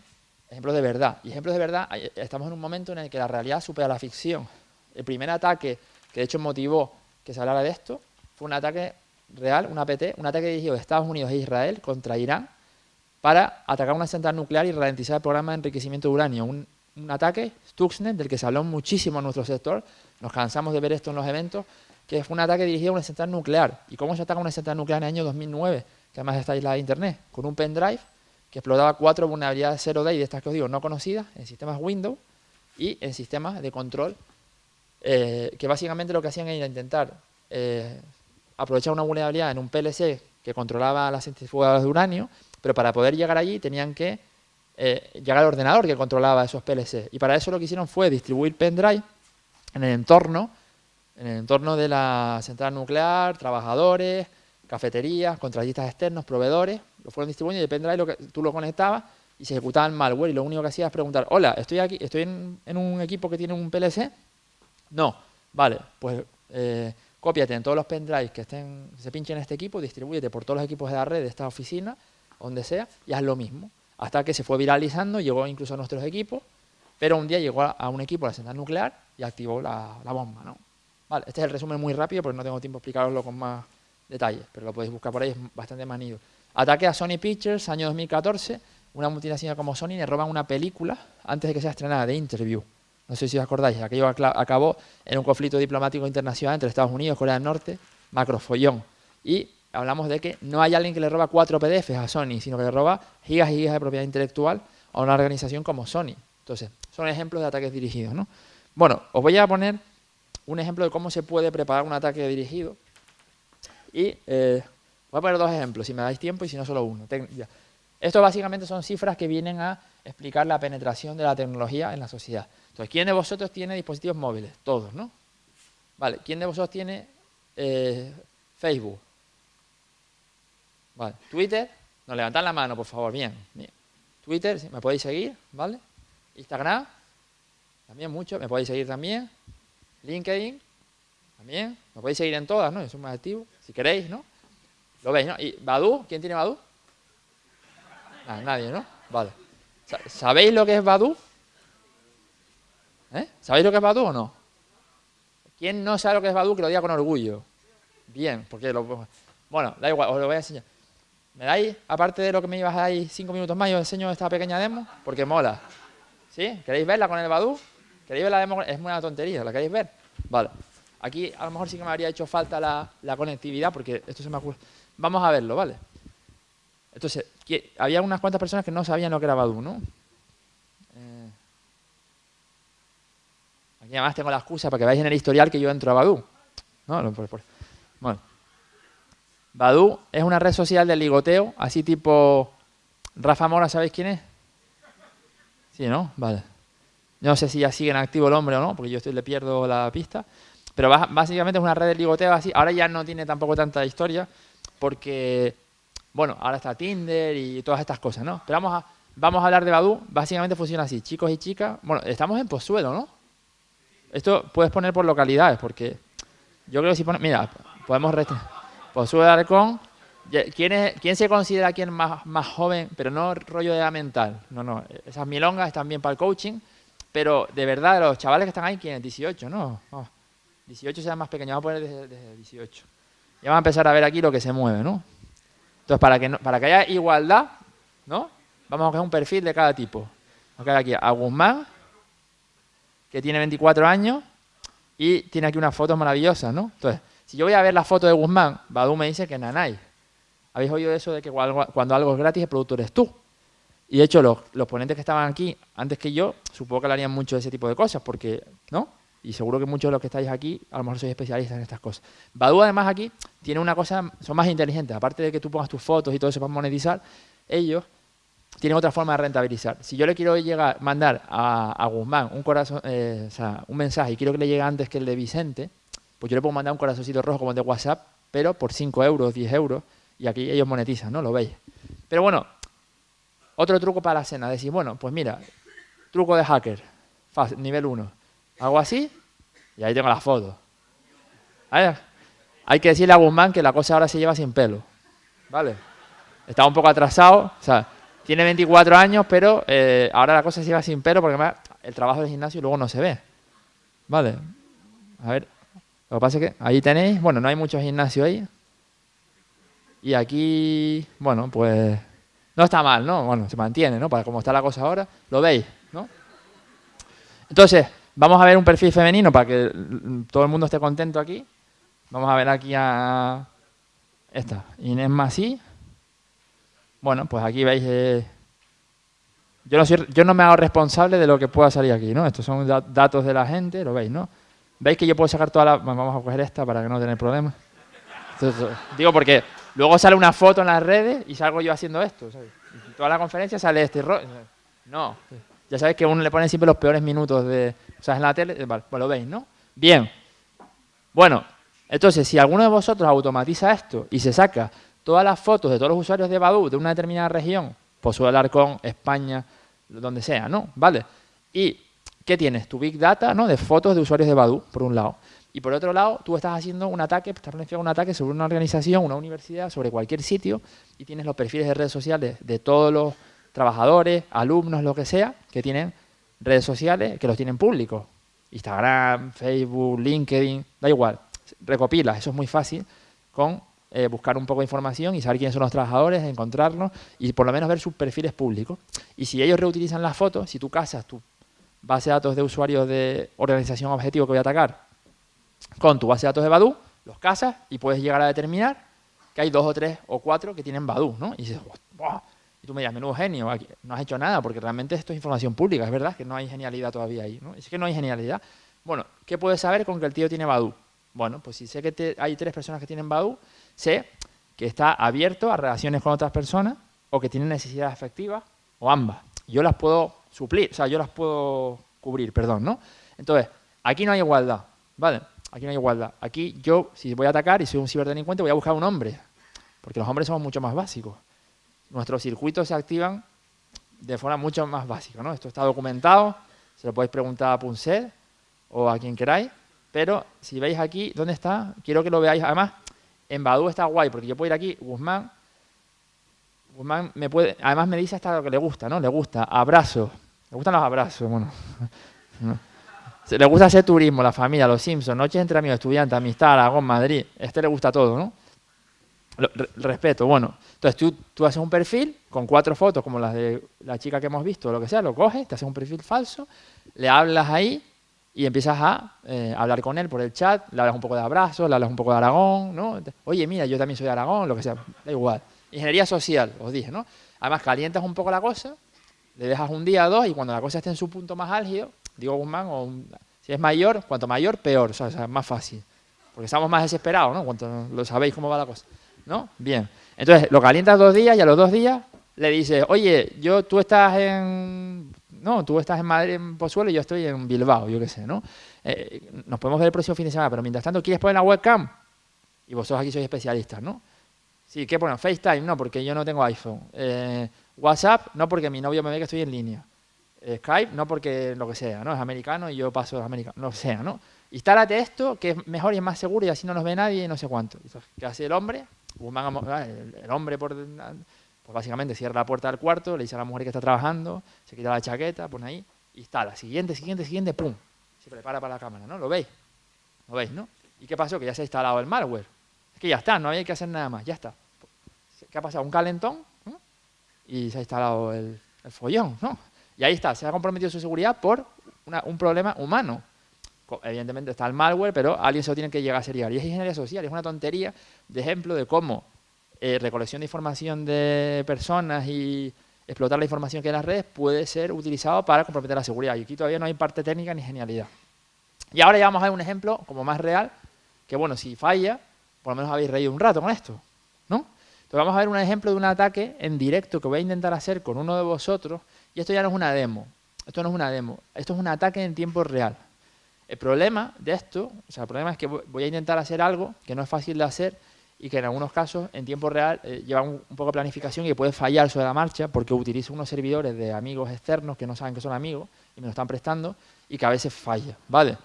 ejemplos de verdad. Y ejemplos de verdad, estamos en un momento en el que la realidad supera la ficción. El primer ataque que de hecho motivó que se hablara de esto fue un ataque real, un APT, un ataque dirigido de Estados Unidos e Israel contra Irán para atacar una central nuclear y ralentizar el programa de enriquecimiento de uranio. Un, ataque, Stuxnet, del que se habló muchísimo en nuestro sector, nos cansamos de ver esto en los eventos, que fue un ataque dirigido a una central nuclear. ¿Y cómo se ataca una central nuclear en el año 2009? Que además está aislada de Internet, con un pendrive que explotaba cuatro vulnerabilidades 0 day de estas que os digo no conocidas en sistemas Windows y en sistemas de control eh, que básicamente lo que hacían era intentar eh, aprovechar una vulnerabilidad en un PLC que controlaba las centrifugadoras de uranio, pero para poder llegar allí tenían que eh, llegar al ordenador que controlaba esos PLC. Y para eso lo que hicieron fue distribuir pendrive en el entorno en el entorno de la central nuclear, trabajadores, cafeterías, contratistas externos, proveedores, lo fueron distribuyendo y depende de lo que tú lo conectabas y se ejecutaba el malware y lo único que hacía es preguntar, hola, estoy aquí, estoy en, un equipo que tiene un PLC. No, vale, pues eh, cópiate en todos los pendrives que estén, se pinchen en este equipo, distribúyete por todos los equipos de la red de esta oficina, donde sea, y haz lo mismo. Hasta que se fue viralizando, llegó incluso a nuestros equipos, pero un día llegó a, un equipo de la central nuclear y activó la, la bomba, ¿no? Vale, este es el resumen muy rápido porque no tengo tiempo de explicaroslo con más detalles, pero lo podéis buscar por ahí, es bastante manido. Ataque a Sony Pictures, año 2014, una multinacional como Sony le roban una película antes de que sea estrenada, de Interview. No sé si os acordáis, aquello acabó en un conflicto diplomático internacional entre Estados Unidos y Corea del Norte, macrofollón. Y hablamos de que no hay alguien que le roba cuatro PDFs a Sony, sino que le roba gigas y gigas de propiedad intelectual a una organización como Sony. Entonces, son ejemplos de ataques dirigidos. ¿no? Bueno, os voy a poner un ejemplo de cómo se puede preparar un ataque dirigido. Y eh, voy a poner dos ejemplos, si me dais tiempo y si no solo uno. Esto básicamente son cifras que vienen a explicar la penetración de la tecnología en la sociedad. Entonces, ¿quién de vosotros tiene dispositivos móviles? Todos, ¿no? Vale, ¿quién de vosotros tiene eh, Facebook? Twitter, nos levantan la mano, por favor, bien. Twitter, me podéis seguir, ¿vale? Instagram, también mucho, me podéis seguir también. LinkedIn, también, me podéis seguir en todas, ¿no? Yo soy más activo, si queréis, ¿no? Lo veis, ¿no? ¿Y Badu? ¿Quién tiene Badu? Ah, nadie, ¿no? Vale. ¿Sabéis lo que es Badu? ¿Eh? ¿Sabéis lo que es Badu o no? ¿Quién no sabe lo que es Badu que lo diga con orgullo? Bien, porque lo... Bueno, da igual, os lo voy a enseñar. ¿Me dais, aparte de lo que me ibas a dar cinco minutos más, yo os enseño esta pequeña demo? Porque mola. ¿Sí? ¿Queréis verla con el Badu? ¿Queréis ver la demo? Es una tontería, ¿la queréis ver? Vale. Aquí a lo mejor sí que me habría hecho falta la, la conectividad porque esto se me ocurre. Vamos a verlo, ¿vale? Entonces, había unas cuantas personas que no sabían lo que era Badu, ¿no? Eh, aquí además tengo la excusa para que veáis en el historial que yo entro a Badu. ¿no? Bueno. Badu es una red social de ligoteo, así tipo... Rafa Mora, ¿sabéis quién es? Sí, ¿no? Vale. No sé si ya sigue en activo el hombre o no, porque yo estoy, le pierdo la pista. Pero básicamente es una red de ligoteo así. Ahora ya no tiene tampoco tanta historia, porque, bueno, ahora está Tinder y todas estas cosas, ¿no? Pero vamos a, vamos a hablar de Badu. Básicamente funciona así. Chicos y chicas, bueno, estamos en Pozuelo, ¿no? Esto puedes poner por localidades, porque yo creo que si pones, mira, podemos Pozuelo Arcón. ¿Quién, es, ¿Quién se considera aquí más, más joven, pero no rollo de edad mental? No, no, esas milongas están bien para el coaching, pero de verdad, los chavales que están ahí, ¿quién es? 18, ¿no? 18 será más pequeño, vamos a poner desde, 18. Ya vamos a empezar a ver aquí lo que se mueve, ¿no? Entonces, para que, para que haya igualdad, ¿no? Vamos a coger un perfil de cada tipo. Vamos a aquí a Guzmán, que tiene 24 años y tiene aquí unas fotos maravillosas, ¿no? Entonces, si yo voy a ver la foto de Guzmán, Badu me dice que Nanay. ¿Habéis oído eso de que cuando algo es gratis el productor es tú? Y de hecho, los, ponentes que estaban aquí antes que yo, supongo que hablarían mucho de ese tipo de cosas, porque, ¿no? Y seguro que muchos de los que estáis aquí, a lo mejor sois especialistas en estas cosas. Badu, además, aquí tiene una cosa, son más inteligentes. Aparte de que tú pongas tus fotos y todo eso para monetizar, ellos tienen otra forma de rentabilizar. Si yo le quiero llegar, mandar a, Guzmán un, corazón, eh, o sea, un mensaje y quiero que le llegue antes que el de Vicente, pues yo le puedo mandar un corazoncito rojo como el de WhatsApp, pero por 5 euros, 10 euros, y aquí ellos monetizan, ¿no? Lo veis. Pero bueno, otro truco para la cena, decir, bueno, pues mira, truco de hacker, nivel 1. Hago así y ahí tengo la foto. Hay que decirle a Guzmán que la cosa ahora se lleva sin pelo. ¿Vale? Está un poco atrasado, o sea, tiene 24 años, pero eh, ahora la cosa se lleva sin pelo porque el trabajo del gimnasio luego no se ve. ¿Vale? A ver, lo que pasa es que ahí tenéis, bueno, no hay mucho gimnasio ahí. Y aquí, bueno, pues no está mal, ¿no? Bueno, se mantiene, ¿no? Para cómo está la cosa ahora, lo veis, ¿no? Entonces, vamos a ver un perfil femenino para que todo el mundo esté contento aquí. Vamos a ver aquí a esta, Inés Masí. Bueno, pues aquí veis, eh, yo, no yo no me hago responsable de lo que pueda salir aquí, ¿no? Estos son datos de la gente, lo veis, ¿no? ¿Veis que yo puedo sacar toda la... Vamos a coger esta para que no tenga problemas. digo porque Luego sale una foto en las redes y salgo yo haciendo esto. toda la conferencia sale este rollo. No. Ya sabéis que uno le pone siempre los peores minutos de. O sea, en la tele. Vale, pues lo veis, ¿no? Bien. Bueno, entonces, si alguno de vosotros automatiza esto y se saca todas las fotos de todos los usuarios de Badu de una determinada región, pues suele hablar con España, donde sea, ¿no? ¿Vale? Y, ¿qué tienes? Tu Big Data, ¿no? De fotos de usuarios de Badu, por un lado. Y por otro lado, tú estás haciendo un ataque, estás planificando un ataque sobre una organización, una universidad, sobre cualquier sitio, y tienes los perfiles de redes sociales de todos los trabajadores, alumnos, lo que sea, que tienen redes sociales, que los tienen públicos. Instagram, Facebook, LinkedIn, da igual. Recopilas, eso es muy fácil, con eh, buscar un poco de información y saber quiénes son los trabajadores, encontrarlos y por lo menos ver sus perfiles públicos. Y si ellos reutilizan las fotos, si tú casas tu base de datos de usuarios de organización objetivo que voy a atacar con tu base de datos de Badu, los casas y puedes llegar a determinar que hay dos o tres o cuatro que tienen Badu, ¿no? Y dices, Y tú me dirás, menudo genio, no has hecho nada porque realmente esto es información pública, es verdad que no hay genialidad todavía ahí, ¿no? Es que no hay genialidad. Bueno, ¿qué puedes saber con que el tío tiene Badu? Bueno, pues si sé que hay tres personas que tienen Badu, sé que está abierto a relaciones con otras personas o que tiene necesidades efectivas o ambas. Yo las puedo suplir, o sea, yo las puedo cubrir, perdón, ¿no? Entonces, aquí no hay igualdad, ¿vale? Aquí no hay igualdad. Aquí yo, si voy a atacar y soy un ciberdelincuente, voy a buscar un hombre, porque los hombres somos mucho más básicos. Nuestros circuitos se activan de forma mucho más básica, ¿no? Esto está documentado, se lo podéis preguntar a Punset o a quien queráis, pero si veis aquí, ¿dónde está? Quiero que lo veáis. Además, en Badu está guay, porque yo puedo ir aquí, Guzmán, Guzmán me puede, además me dice hasta lo que le gusta, ¿no? Le gusta abrazos, le gustan los abrazos, bueno. *laughs* Le gusta hacer turismo, la familia, los Simpsons, noches entre amigos, estudiantes, amistad, Aragón, Madrid. Este le gusta todo, ¿no? respeto, bueno. Entonces tú, tú, haces un perfil con cuatro fotos, como las de la chica que hemos visto, o lo que sea, lo coges, te haces un perfil falso, le hablas ahí y empiezas a eh, hablar con él por el chat, le hablas un poco de abrazos, le hablas un poco de Aragón, ¿no? Oye, mira, yo también soy de Aragón, lo que sea, da igual. Ingeniería social, os dije, ¿no? Además, calientas un poco la cosa, le dejas un día o dos y cuando la cosa esté en su punto más álgido, digo Guzmán, o si es mayor, cuanto mayor, peor, o sea, más fácil. Porque estamos más desesperados, ¿no? Cuanto lo sabéis cómo va la cosa. ¿No? Bien. Entonces, lo calientas dos días y a los dos días le dices, oye, yo, tú estás en... No, tú estás en Madrid, en Pozuelo, y yo estoy en Bilbao, yo qué sé, ¿no? Eh, nos podemos ver el próximo fin de semana, pero mientras tanto, ¿quieres poner la webcam? Y vosotros aquí sois especialistas, ¿no? Sí, ¿qué ponen? FaceTime, no, porque yo no tengo iPhone. Eh, WhatsApp, no, porque mi novio me ve que estoy en línea. Skype, no porque lo que sea, ¿no? Es americano y yo paso de americano, no sea, ¿no? Instálate esto, que es mejor y es más seguro y así no nos ve nadie y no sé cuánto. ¿Qué hace el hombre? Ah, el, hombre, por, pues básicamente cierra la puerta del cuarto, le dice a la mujer que está trabajando, se quita la chaqueta, pone ahí, instala. Siguiente, siguiente, siguiente, pum. Se prepara para la cámara, ¿no? ¿Lo veis? ¿Lo veis, no? ¿Y qué pasó? Que ya se ha instalado el malware. Es que ya está, no hay que hacer nada más, ya está. ¿Qué ha pasado? Un calentón y se ha instalado el, follón, ¿no? Y ahí está, se ha comprometido su seguridad por un problema humano. Evidentemente está el malware, pero alguien se lo tiene que llegar a seriar. Y es ingeniería social, es una tontería de ejemplo de cómo eh, recolección de información de personas y explotar la información que hay en las redes puede ser utilizado para comprometer la seguridad. Y aquí todavía no hay parte técnica ni genialidad. Y ahora ya vamos a ver un ejemplo como más real, que bueno, si falla, por lo menos habéis reído un rato con esto, ¿no? Entonces vamos a ver un ejemplo de un ataque en directo que voy a intentar hacer con uno de vosotros, y esto ya no es una demo, esto no es una demo, esto es un ataque en tiempo real. El problema de esto, o sea, el problema es que voy a intentar hacer algo que no es fácil de hacer y que en algunos casos en tiempo real eh, lleva un, poco de planificación y puede fallar sobre la marcha porque utilizo unos servidores de amigos externos que no saben que son amigos y me lo están prestando y que a veces falla, ¿vale?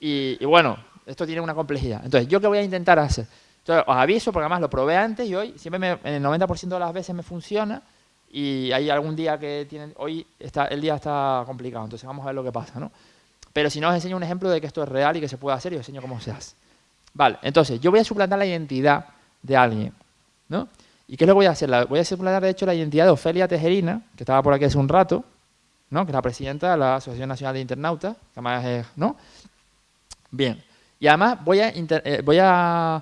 Y, bueno, esto tiene una complejidad. Entonces, ¿yo qué voy a intentar hacer? Entonces, os aviso porque además lo probé antes y hoy siempre en el 90% de las veces me funciona y hay algún día que tienen, hoy está, el día está complicado, entonces vamos a ver lo que pasa, ¿no? Pero si no, os enseño un ejemplo de que esto es real y que se puede hacer y os enseño cómo se hace. Vale, entonces, yo voy a suplantar la identidad de alguien, ¿no? ¿Y qué es lo que voy a hacer? voy a suplantar, de hecho, la identidad de Ofelia Tejerina, que estaba por aquí hace un rato, ¿no? Que es la presidenta de la Asociación Nacional de Internautas, que además es, ¿no? Bien. Y además voy a, eh, voy a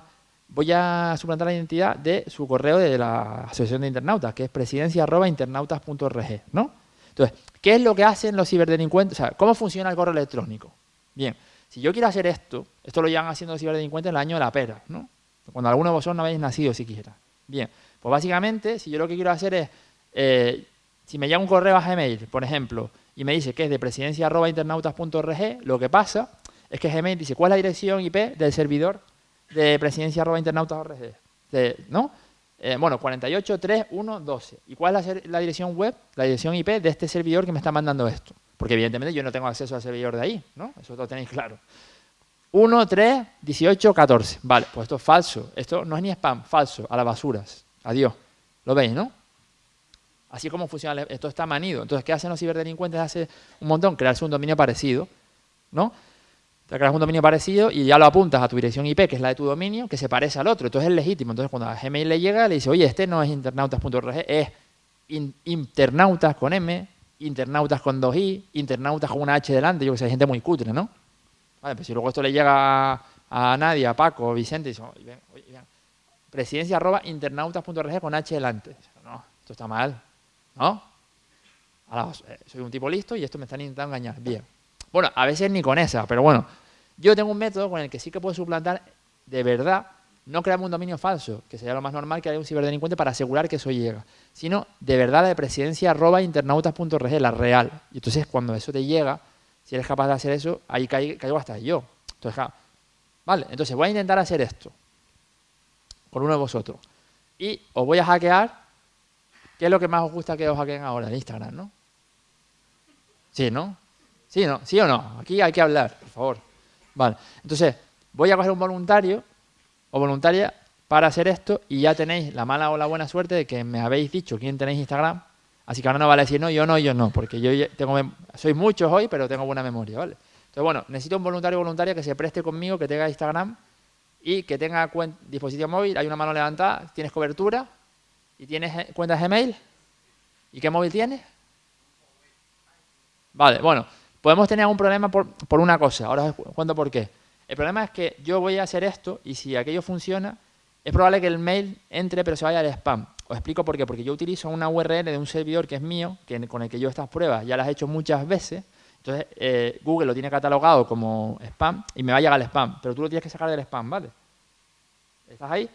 voy a suplantar la identidad de su correo de la Asociación de Internautas, que es presidencia.internautas.org, ¿no? Entonces, ¿qué es lo que hacen los ciberdelincuentes? O sea, ¿cómo funciona el correo electrónico? Bien, si yo quiero hacer esto, esto lo llevan haciendo los ciberdelincuentes en el año de la pera, ¿no? Cuando alguno de vosotros no habéis nacido siquiera. Bien, pues básicamente, si yo lo que quiero hacer es, eh, si me llega un correo a Gmail, por ejemplo, y me dice que es de presidencia.internautas.org, lo que pasa Es que Gmail dice, ¿cuál es la dirección IP del servidor de presidencia.internautas.org? ¿No? Eh, bueno, 483112. ¿Y cuál es la, dirección web, la dirección IP de este servidor que me está mandando esto? Porque evidentemente yo no tengo acceso al servidor de ahí, ¿no? Eso lo tenéis claro. 1, 3, 18, 14. Vale, pues esto es falso. Esto no es ni spam, falso, a las basuras. Adiós. ¿Lo veis, no? Así como funciona, esto está manido. Entonces, ¿qué hacen los ciberdelincuentes hace un montón? Crearse un dominio parecido, ¿no? Te creas un dominio parecido y ya lo apuntas a tu dirección IP, que es la de tu dominio, que se parece al otro. Entonces es legítimo. Entonces cuando a Gmail le llega, le dice, oye, este no es internautas.org, es internautas con M, internautas con 2i, internautas con una H delante. Yo que sé, hay gente muy cutre, ¿no? Vale, pues si luego esto le llega a, Nadia, a Paco, a Vicente, dice, oye, presidencia arroba internautas.org con H delante. No, esto está mal, ¿no? Soy un tipo listo y esto me están intentando engañar. Bien. Bueno, a veces ni con esa, pero bueno. Yo tengo un método con el que sí que puedo suplantar de verdad, no crearme un dominio falso, que sería lo más normal que haya un ciberdelincuente para asegurar que eso llega, sino de verdad la de presidencia arroba la real. Y entonces cuando eso te llega, si eres capaz de hacer eso, ahí caigo, hasta yo. Entonces, vale, entonces voy a intentar hacer esto con uno de vosotros. Y os voy a hackear. ¿Qué es lo que más os gusta que os hackeen ahora? En Instagram, ¿no? Sí, ¿no? ¿Sí, no? ¿Sí o no? Aquí hay que hablar, por favor. Vale, entonces voy a coger un voluntario o voluntaria para hacer esto y ya tenéis la mala o la buena suerte de que me habéis dicho quién tenéis Instagram. Así que ahora no vale decir no, yo no, yo no, porque yo tengo, soy muchos hoy, pero tengo buena memoria, ¿vale? Entonces, bueno, necesito un voluntario o voluntaria que se preste conmigo, que tenga Instagram y que tenga dispositivo móvil, hay una mano levantada, tienes cobertura y tienes cuentas Gmail. ¿Y qué móvil tienes? Vale, bueno, podemos tener un problema por, una cosa. Ahora os cuento por qué. El problema es que yo voy a hacer esto y si aquello funciona, es probable que el mail entre pero se vaya al spam. Os explico por qué. Porque yo utilizo una URL de un servidor que es mío, que, con el que yo estas pruebas ya las he hecho muchas veces. Entonces, eh, Google lo tiene catalogado como spam y me va a llegar al spam. Pero tú lo tienes que sacar del spam, ¿vale? ¿Estás ahí?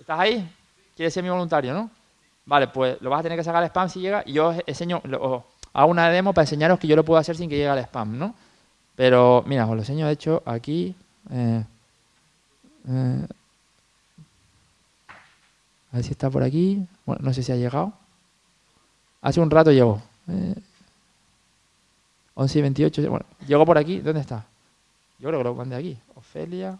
¿Estás ahí? ¿Quieres ser mi voluntario, no? Vale, pues lo vas a tener que sacar al spam si llega y yo os enseño, hago una demo para enseñaros que yo lo puedo hacer sin que llegue al spam, ¿no? Pero, mira, os lo enseño de hecho aquí. Eh, eh, a ver si está por aquí. Bueno, no sé si ha llegado. Hace un rato llegó. Eh, 11 y 28. Bueno, llegó por aquí. ¿Dónde está? Yo creo que lo mandé aquí. Ofelia.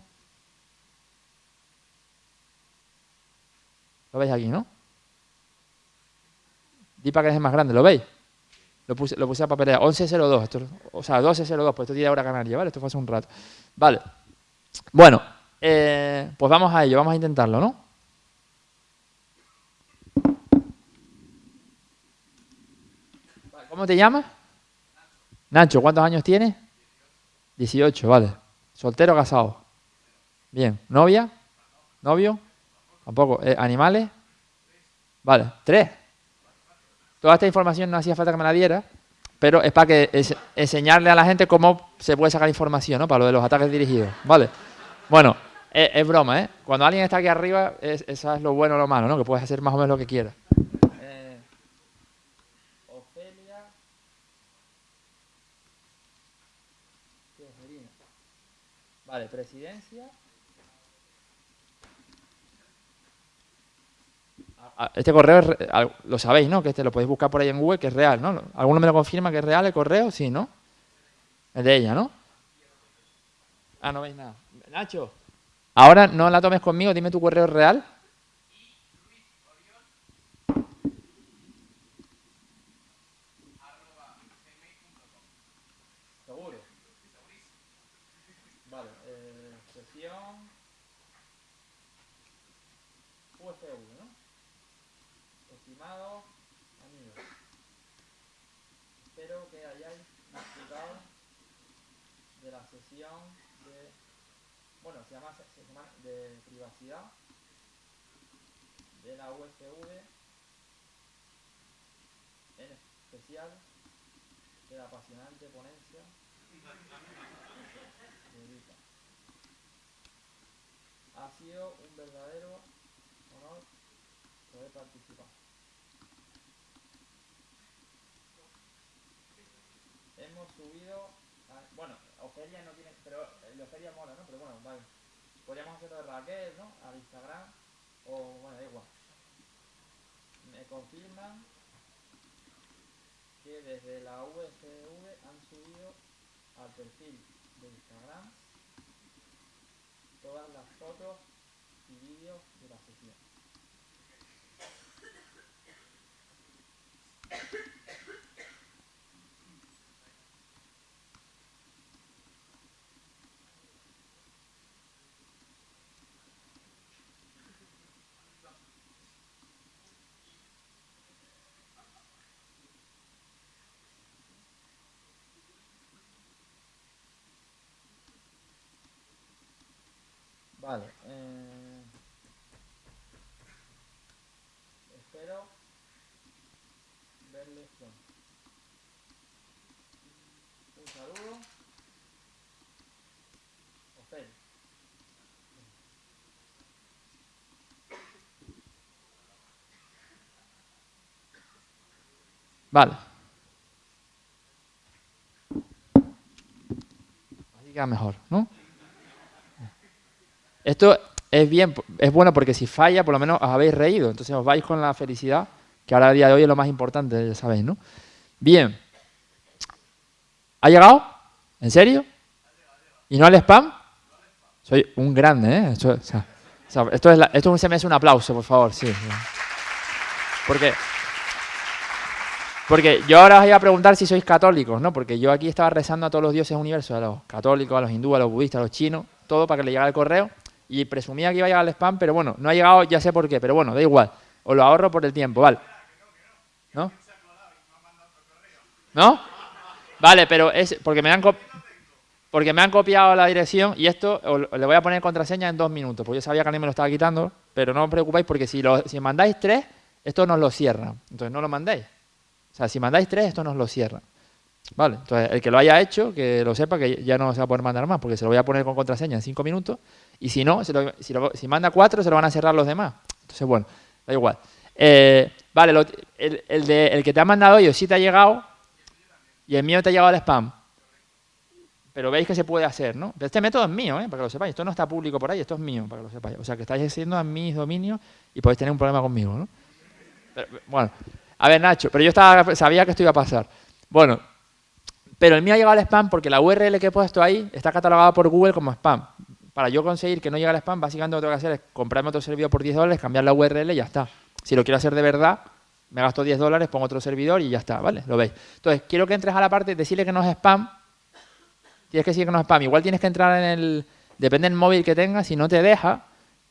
Lo veis aquí, ¿no? Di para que es más grande. ¿Lo veis? Lo puse, lo puse a papelera. 11.02. Esto, o sea, 12.02. Pues esto tiene hora canaria, ¿vale? Esto fue hace un rato. Vale. Bueno, eh, pues vamos a ello. Vamos a intentarlo, ¿no? ¿Cómo te llamas? Nacho, ¿cuántos años tienes? 18, vale. ¿Soltero o casado? Bien. ¿Novia? ¿Novio? Tampoco. Eh, ¿Animales? Vale. ¿Tres? Toda esta información no hacía falta que me la diera, pero es para que enseñarle a la gente cómo se puede sacar información, ¿no? Para lo de los ataques dirigidos, ¿vale? Bueno, es, broma, ¿eh? Cuando alguien está aquí arriba, es, eso es lo bueno o lo malo, ¿no? Que puedes hacer más o menos lo que quieras. Eh. Vale, presidencia. Este correo lo sabéis, ¿no? Que este lo podéis buscar por ahí en Google, que es real, ¿no? ¿Alguno me lo confirma que es real el correo? Sí, ¿no? Es de ella, ¿no? Ah, no veis nada. Nacho, ahora no la tomes conmigo, dime tu correo real. De la USV, en especial de la apasionante ponencia de Ha sido un verdadero honor poder participar. Hemos subido, bueno, Ofelia no tiene, pero de Ofelia mola, ¿no? Pero bueno, vale. Podríamos hacerlo de Raquel, ¿no? Al Instagram, o bueno, da igual. Me confirman que desde la VCV han subido al perfil de Instagram todas las fotos y vídeos de la sesión. Vale. Eh, espero verles pronto. Un saludo. Ofel. Vale. Así queda mejor, ¿no? Esto es bien, es bueno porque si falla, por lo menos os habéis reído. Entonces os vais con la felicidad, que ahora a día de hoy es lo más importante, ya sabéis, ¿no? Bien. ¿Ha llegado? ¿En serio? ¿Y no al spam? Soy un grande, ¿eh? Esto, o sea, esto, es la, esto se me hace un aplauso, por favor, sí. Porque, porque yo ahora os iba a preguntar si sois católicos, ¿no? Porque yo aquí estaba rezando a todos los dioses del universo, a los católicos, a los hindúes, a los budistas, a los chinos, todo para que le llegara el correo y presumía que iba a llegar al spam, pero bueno, no ha llegado, ya sé por qué, pero bueno, da igual. Os lo ahorro por el tiempo, ¿vale? ¿No? ¿No? Vale, pero es porque me han porque me han copiado la dirección y esto le voy a poner contraseña en dos minutos, porque yo sabía que a mí me lo estaba quitando, pero no os preocupéis porque si, lo, si mandáis tres, esto nos lo cierra. Entonces no lo mandéis. O sea, si mandáis tres, esto nos lo cierra. Vale, entonces el que lo haya hecho, que lo sepa que ya no se va a poder mandar más, porque se lo voy a poner con contraseña en cinco minutos, y si no, si, manda cuatro, se lo van a cerrar los demás. Entonces, bueno, da igual. Eh, vale, el, de, el, que te ha mandado yo sí te ha llegado, y el mío te ha llegado al spam. Pero veis que se puede hacer, ¿no? Pero este método es mío, ¿eh? para que lo sepáis. Esto no está público por ahí, esto es mío, para que lo sepáis. O sea, que estáis haciendo a mis dominios y podéis tener un problema conmigo, ¿no? bueno, a ver, Nacho, pero yo estaba, sabía que esto iba a pasar. Bueno, pero el mío ha llegado al spam porque la URL que he puesto ahí está catalogada por Google como spam. Para yo conseguir que no llegue al spam, básicamente lo que tengo que hacer es comprarme otro servidor por 10 dólares, cambiar la URL y ya está. Si lo quiero hacer de verdad, me gasto 10 dólares, pongo otro servidor y ya está, ¿vale? Lo veis. Entonces, quiero que entres a la parte, decirle que no es spam. Tienes que decir que no es spam. Igual tienes que entrar en el... Depende del móvil que tengas, si no te deja,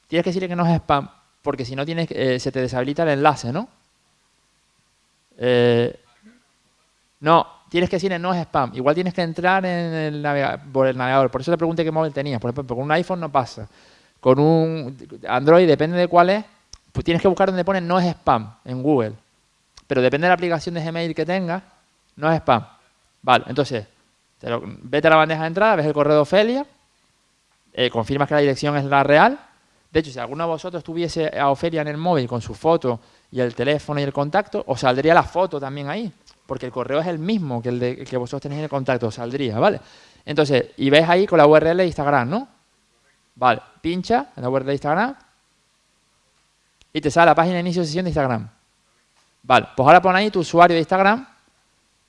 tienes que decirle que no es spam. Porque si no, tienes, eh, se te deshabilita el enlace, ¿no? Eh, no, tienes que decirle no es spam. Igual tienes que entrar en el navegador, por el navegador. Por eso te pregunté qué móvil tenías. Por ejemplo, con un iPhone no pasa. Con un Android, depende de cuál es, pues tienes que buscar donde pone no es spam en Google. Pero depende de la aplicación de Gmail que tengas, no es spam. Vale, entonces, vete a la bandeja de entrada, ves el correo de Ofelia, eh, confirmas que la dirección es la real. De hecho, si alguno de vosotros tuviese a Ofelia en el móvil con su foto y el teléfono y el contacto, os saldría la foto también ahí porque el correo es el mismo que el, que vosotros tenéis en el contacto, saldría, ¿vale? Entonces, y ves ahí con la URL de Instagram, ¿no? Vale, pincha en la URL de Instagram y te sale la página de inicio de sesión de Instagram. Vale, pues ahora pon ahí tu usuario de Instagram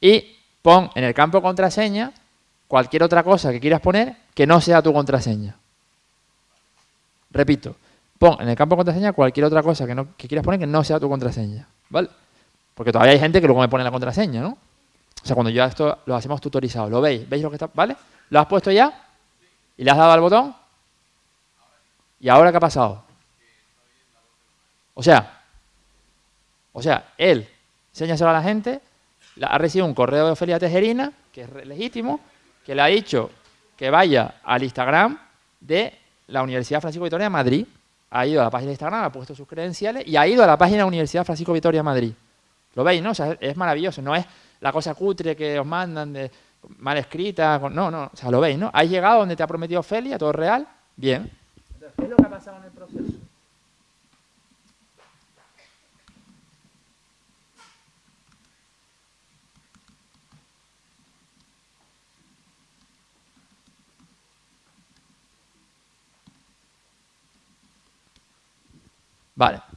y pon en el campo contraseña cualquier otra cosa que quieras poner que no sea tu contraseña. Repito, pon en el campo contraseña cualquier otra cosa que, no, que quieras poner que no sea tu contraseña. ¿Vale? Porque todavía hay gente que luego me pone la contraseña, ¿no? O sea, cuando ya esto lo hacemos tutorizado, ¿lo veis? ¿Veis lo que está? ¿Vale? ¿Lo has puesto ya? ¿Y le has dado al botón? ¿Y ahora qué ha pasado? O sea, o sea, él, enséñaselo a la gente, ha recibido un correo de Ofelia Tejerina, que es legítimo, que le ha dicho que vaya al Instagram de la Universidad Francisco Vitoria de Madrid, ha ido a la página de Instagram, ha puesto sus credenciales y ha ido a la página de la Universidad Francisco Vitoria de Madrid. Lo veis, ¿no? O sea, es maravilloso, no es la cosa cutre que os mandan, de, mal escrita, no, no, o sea, lo veis, ¿no? Has llegado donde te ha prometido Felia, todo real, bien. Entonces, ¿qué es lo que ha pasado en el proceso? Vale.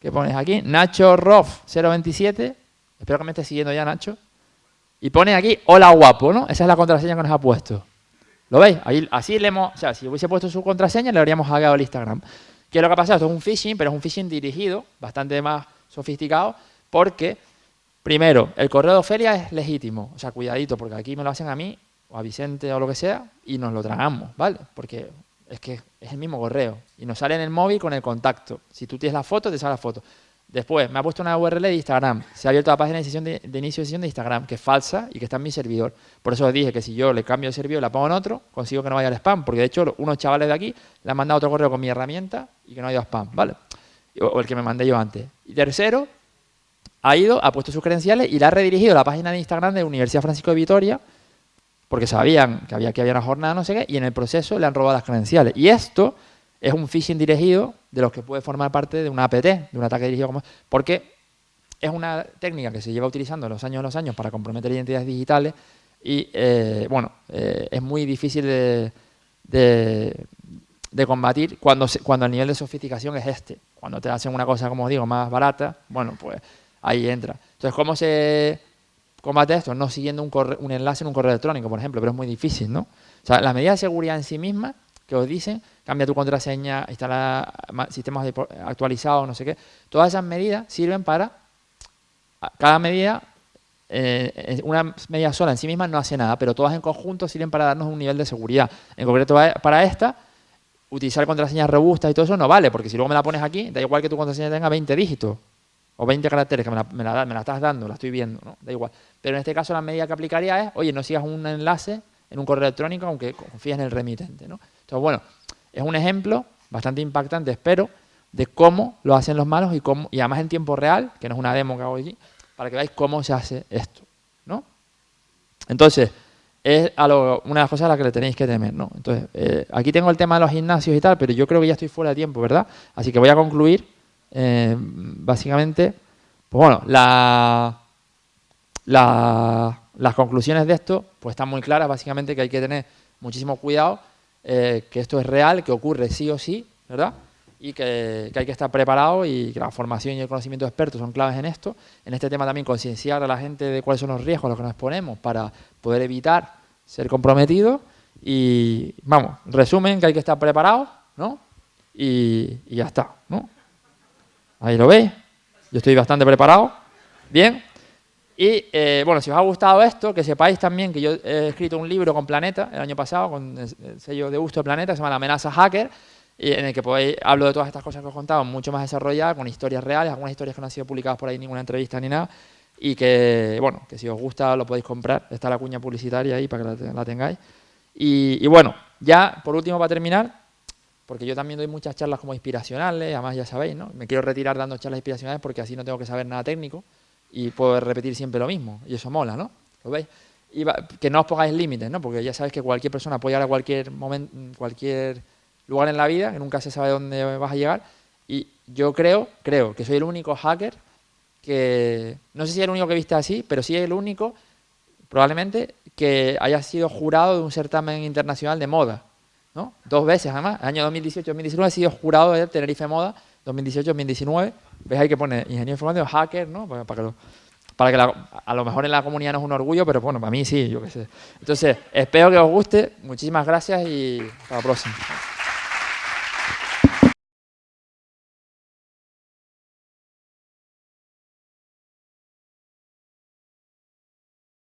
¿Qué pones aquí? Nacho Roff 027. Espero que me esté siguiendo ya, Nacho. Y pone aquí, hola guapo, ¿no? Esa es la contraseña que nos ha puesto. ¿Lo veis? Ahí, así le hemos, o sea, si hubiese puesto su contraseña, le habríamos hackeado el Instagram. ¿Qué es lo que ha pasado? Esto es un phishing, pero es un phishing dirigido, bastante más sofisticado, porque, primero, el correo de Ofelia es legítimo. O sea, cuidadito, porque aquí me lo hacen a mí, o a Vicente, o lo que sea, y nos lo tragamos, ¿vale? Porque es que es el mismo correo. Y nos sale en el móvil con el contacto. Si tú tienes la foto, te sale la foto. Después, me ha puesto una URL de Instagram. Se ha abierto la página de, de, inicio de sesión de Instagram, que es falsa y que está en mi servidor. Por eso os dije que si yo le cambio el servidor y la pongo en otro, consigo que no vaya al spam. Porque de hecho, unos chavales de aquí le han mandado otro correo con mi herramienta y que no ha ido a spam, ¿vale? O, el que me mandé yo antes. Y tercero, ha ido, ha puesto sus credenciales y le ha redirigido a la página de Instagram de Universidad Francisco de Vitoria, porque sabían que había que había una jornada, no sé qué, y en el proceso le han robado las credenciales. Y esto es un phishing dirigido de los que puede formar parte de una APT, de un ataque dirigido como... Porque es una técnica que se lleva utilizando los años los años para comprometer identidades digitales y, eh, bueno, eh, es muy difícil de, de, combatir cuando, cuando el nivel de sofisticación es este. Cuando te hacen una cosa, como digo, más barata, bueno, pues ahí entra. Entonces, ¿cómo se combate esto? No siguiendo un, un enlace en un correo electrónico, por ejemplo, pero es muy difícil, ¿no? O sea, las medidas de seguridad en sí mismas que os dicen, cambia tu contraseña, instala sistemas actualizados, no sé qué. Todas esas medidas sirven para, cada medida, eh, una medida sola en sí misma no hace nada, pero todas en conjunto sirven para darnos un nivel de seguridad. En concreto para esta, utilizar contraseñas robustas y todo eso no vale, porque si luego me la pones aquí, da igual que tu contraseña tenga 20 dígitos o 20 caracteres, que me la, me la, estás dando, la estoy viendo, ¿no? da igual. Pero en este caso la medida que aplicaría es, oye, no sigas un enlace en un correo electrónico aunque confíes en el remitente. ¿no? Entonces, bueno, es un ejemplo bastante impactante, espero, de cómo lo hacen los malos y, cómo, y además en tiempo real, que no es una demo que hago aquí, para que veáis cómo se hace esto. ¿no? Entonces, es a una de las cosas a las que le tenéis que temer. ¿no? Entonces, eh, aquí tengo el tema de los gimnasios y tal, pero yo creo que ya estoy fuera de tiempo, ¿verdad? Así que voy a concluir, eh, básicamente, pues bueno, la, las conclusiones de esto pues están muy claras, básicamente que hay que tener muchísimo cuidado eh, que esto es real, que ocurre sí o sí, ¿verdad? Y que, hay que estar preparado y que la formación y el conocimiento de expertos son claves en esto. En este tema también concienciar a la gente de cuáles son los riesgos a los que nos exponemos para poder evitar ser comprometidos. Y vamos, resumen que hay que estar preparado, ¿no? Y, y ya está, ¿no? Ahí lo veis. Yo estoy bastante preparado. Bien. Y eh, bueno, si os ha gustado esto, que sepáis también que yo he escrito un libro con Planeta el año pasado, con el sello de gusto de Planeta, que se llama La amenaza hacker, y en el que podéis, hablo de todas estas cosas que os he contado, mucho más desarrolladas, con historias reales, algunas historias que no han sido publicadas por ahí ninguna entrevista ni nada, y que, bueno, que si os gusta lo podéis comprar, está la cuña publicitaria ahí para que la, tengáis. Y, y, bueno, ya por último para terminar, porque yo también doy muchas charlas como inspiracionales, además ya sabéis, ¿no? Me quiero retirar dando charlas inspiracionales porque así no tengo que saber nada técnico, y puedo repetir siempre lo mismo. Y eso mola, ¿no? ¿Lo veis? Y que no os pongáis límites, ¿no? Porque ya sabéis que cualquier persona puede llegar a cualquier momento, cualquier lugar en la vida, que nunca se sabe dónde vas a llegar. Y yo creo, creo que soy el único hacker que, no sé si es el único que viste así, pero sí es el único, probablemente, que haya sido jurado de un certamen internacional de moda. ¿no? Dos veces además, año 2018-2019 he sido jurado de Tenerife Moda 2018-2019. ¿Ves ahí que pone ingeniero informático, hacker, ¿no? Para, que, para que a lo mejor en la comunidad no es un orgullo, pero bueno, para mí sí, yo qué sé. Entonces, espero que os guste. Muchísimas gracias y hasta la próxima.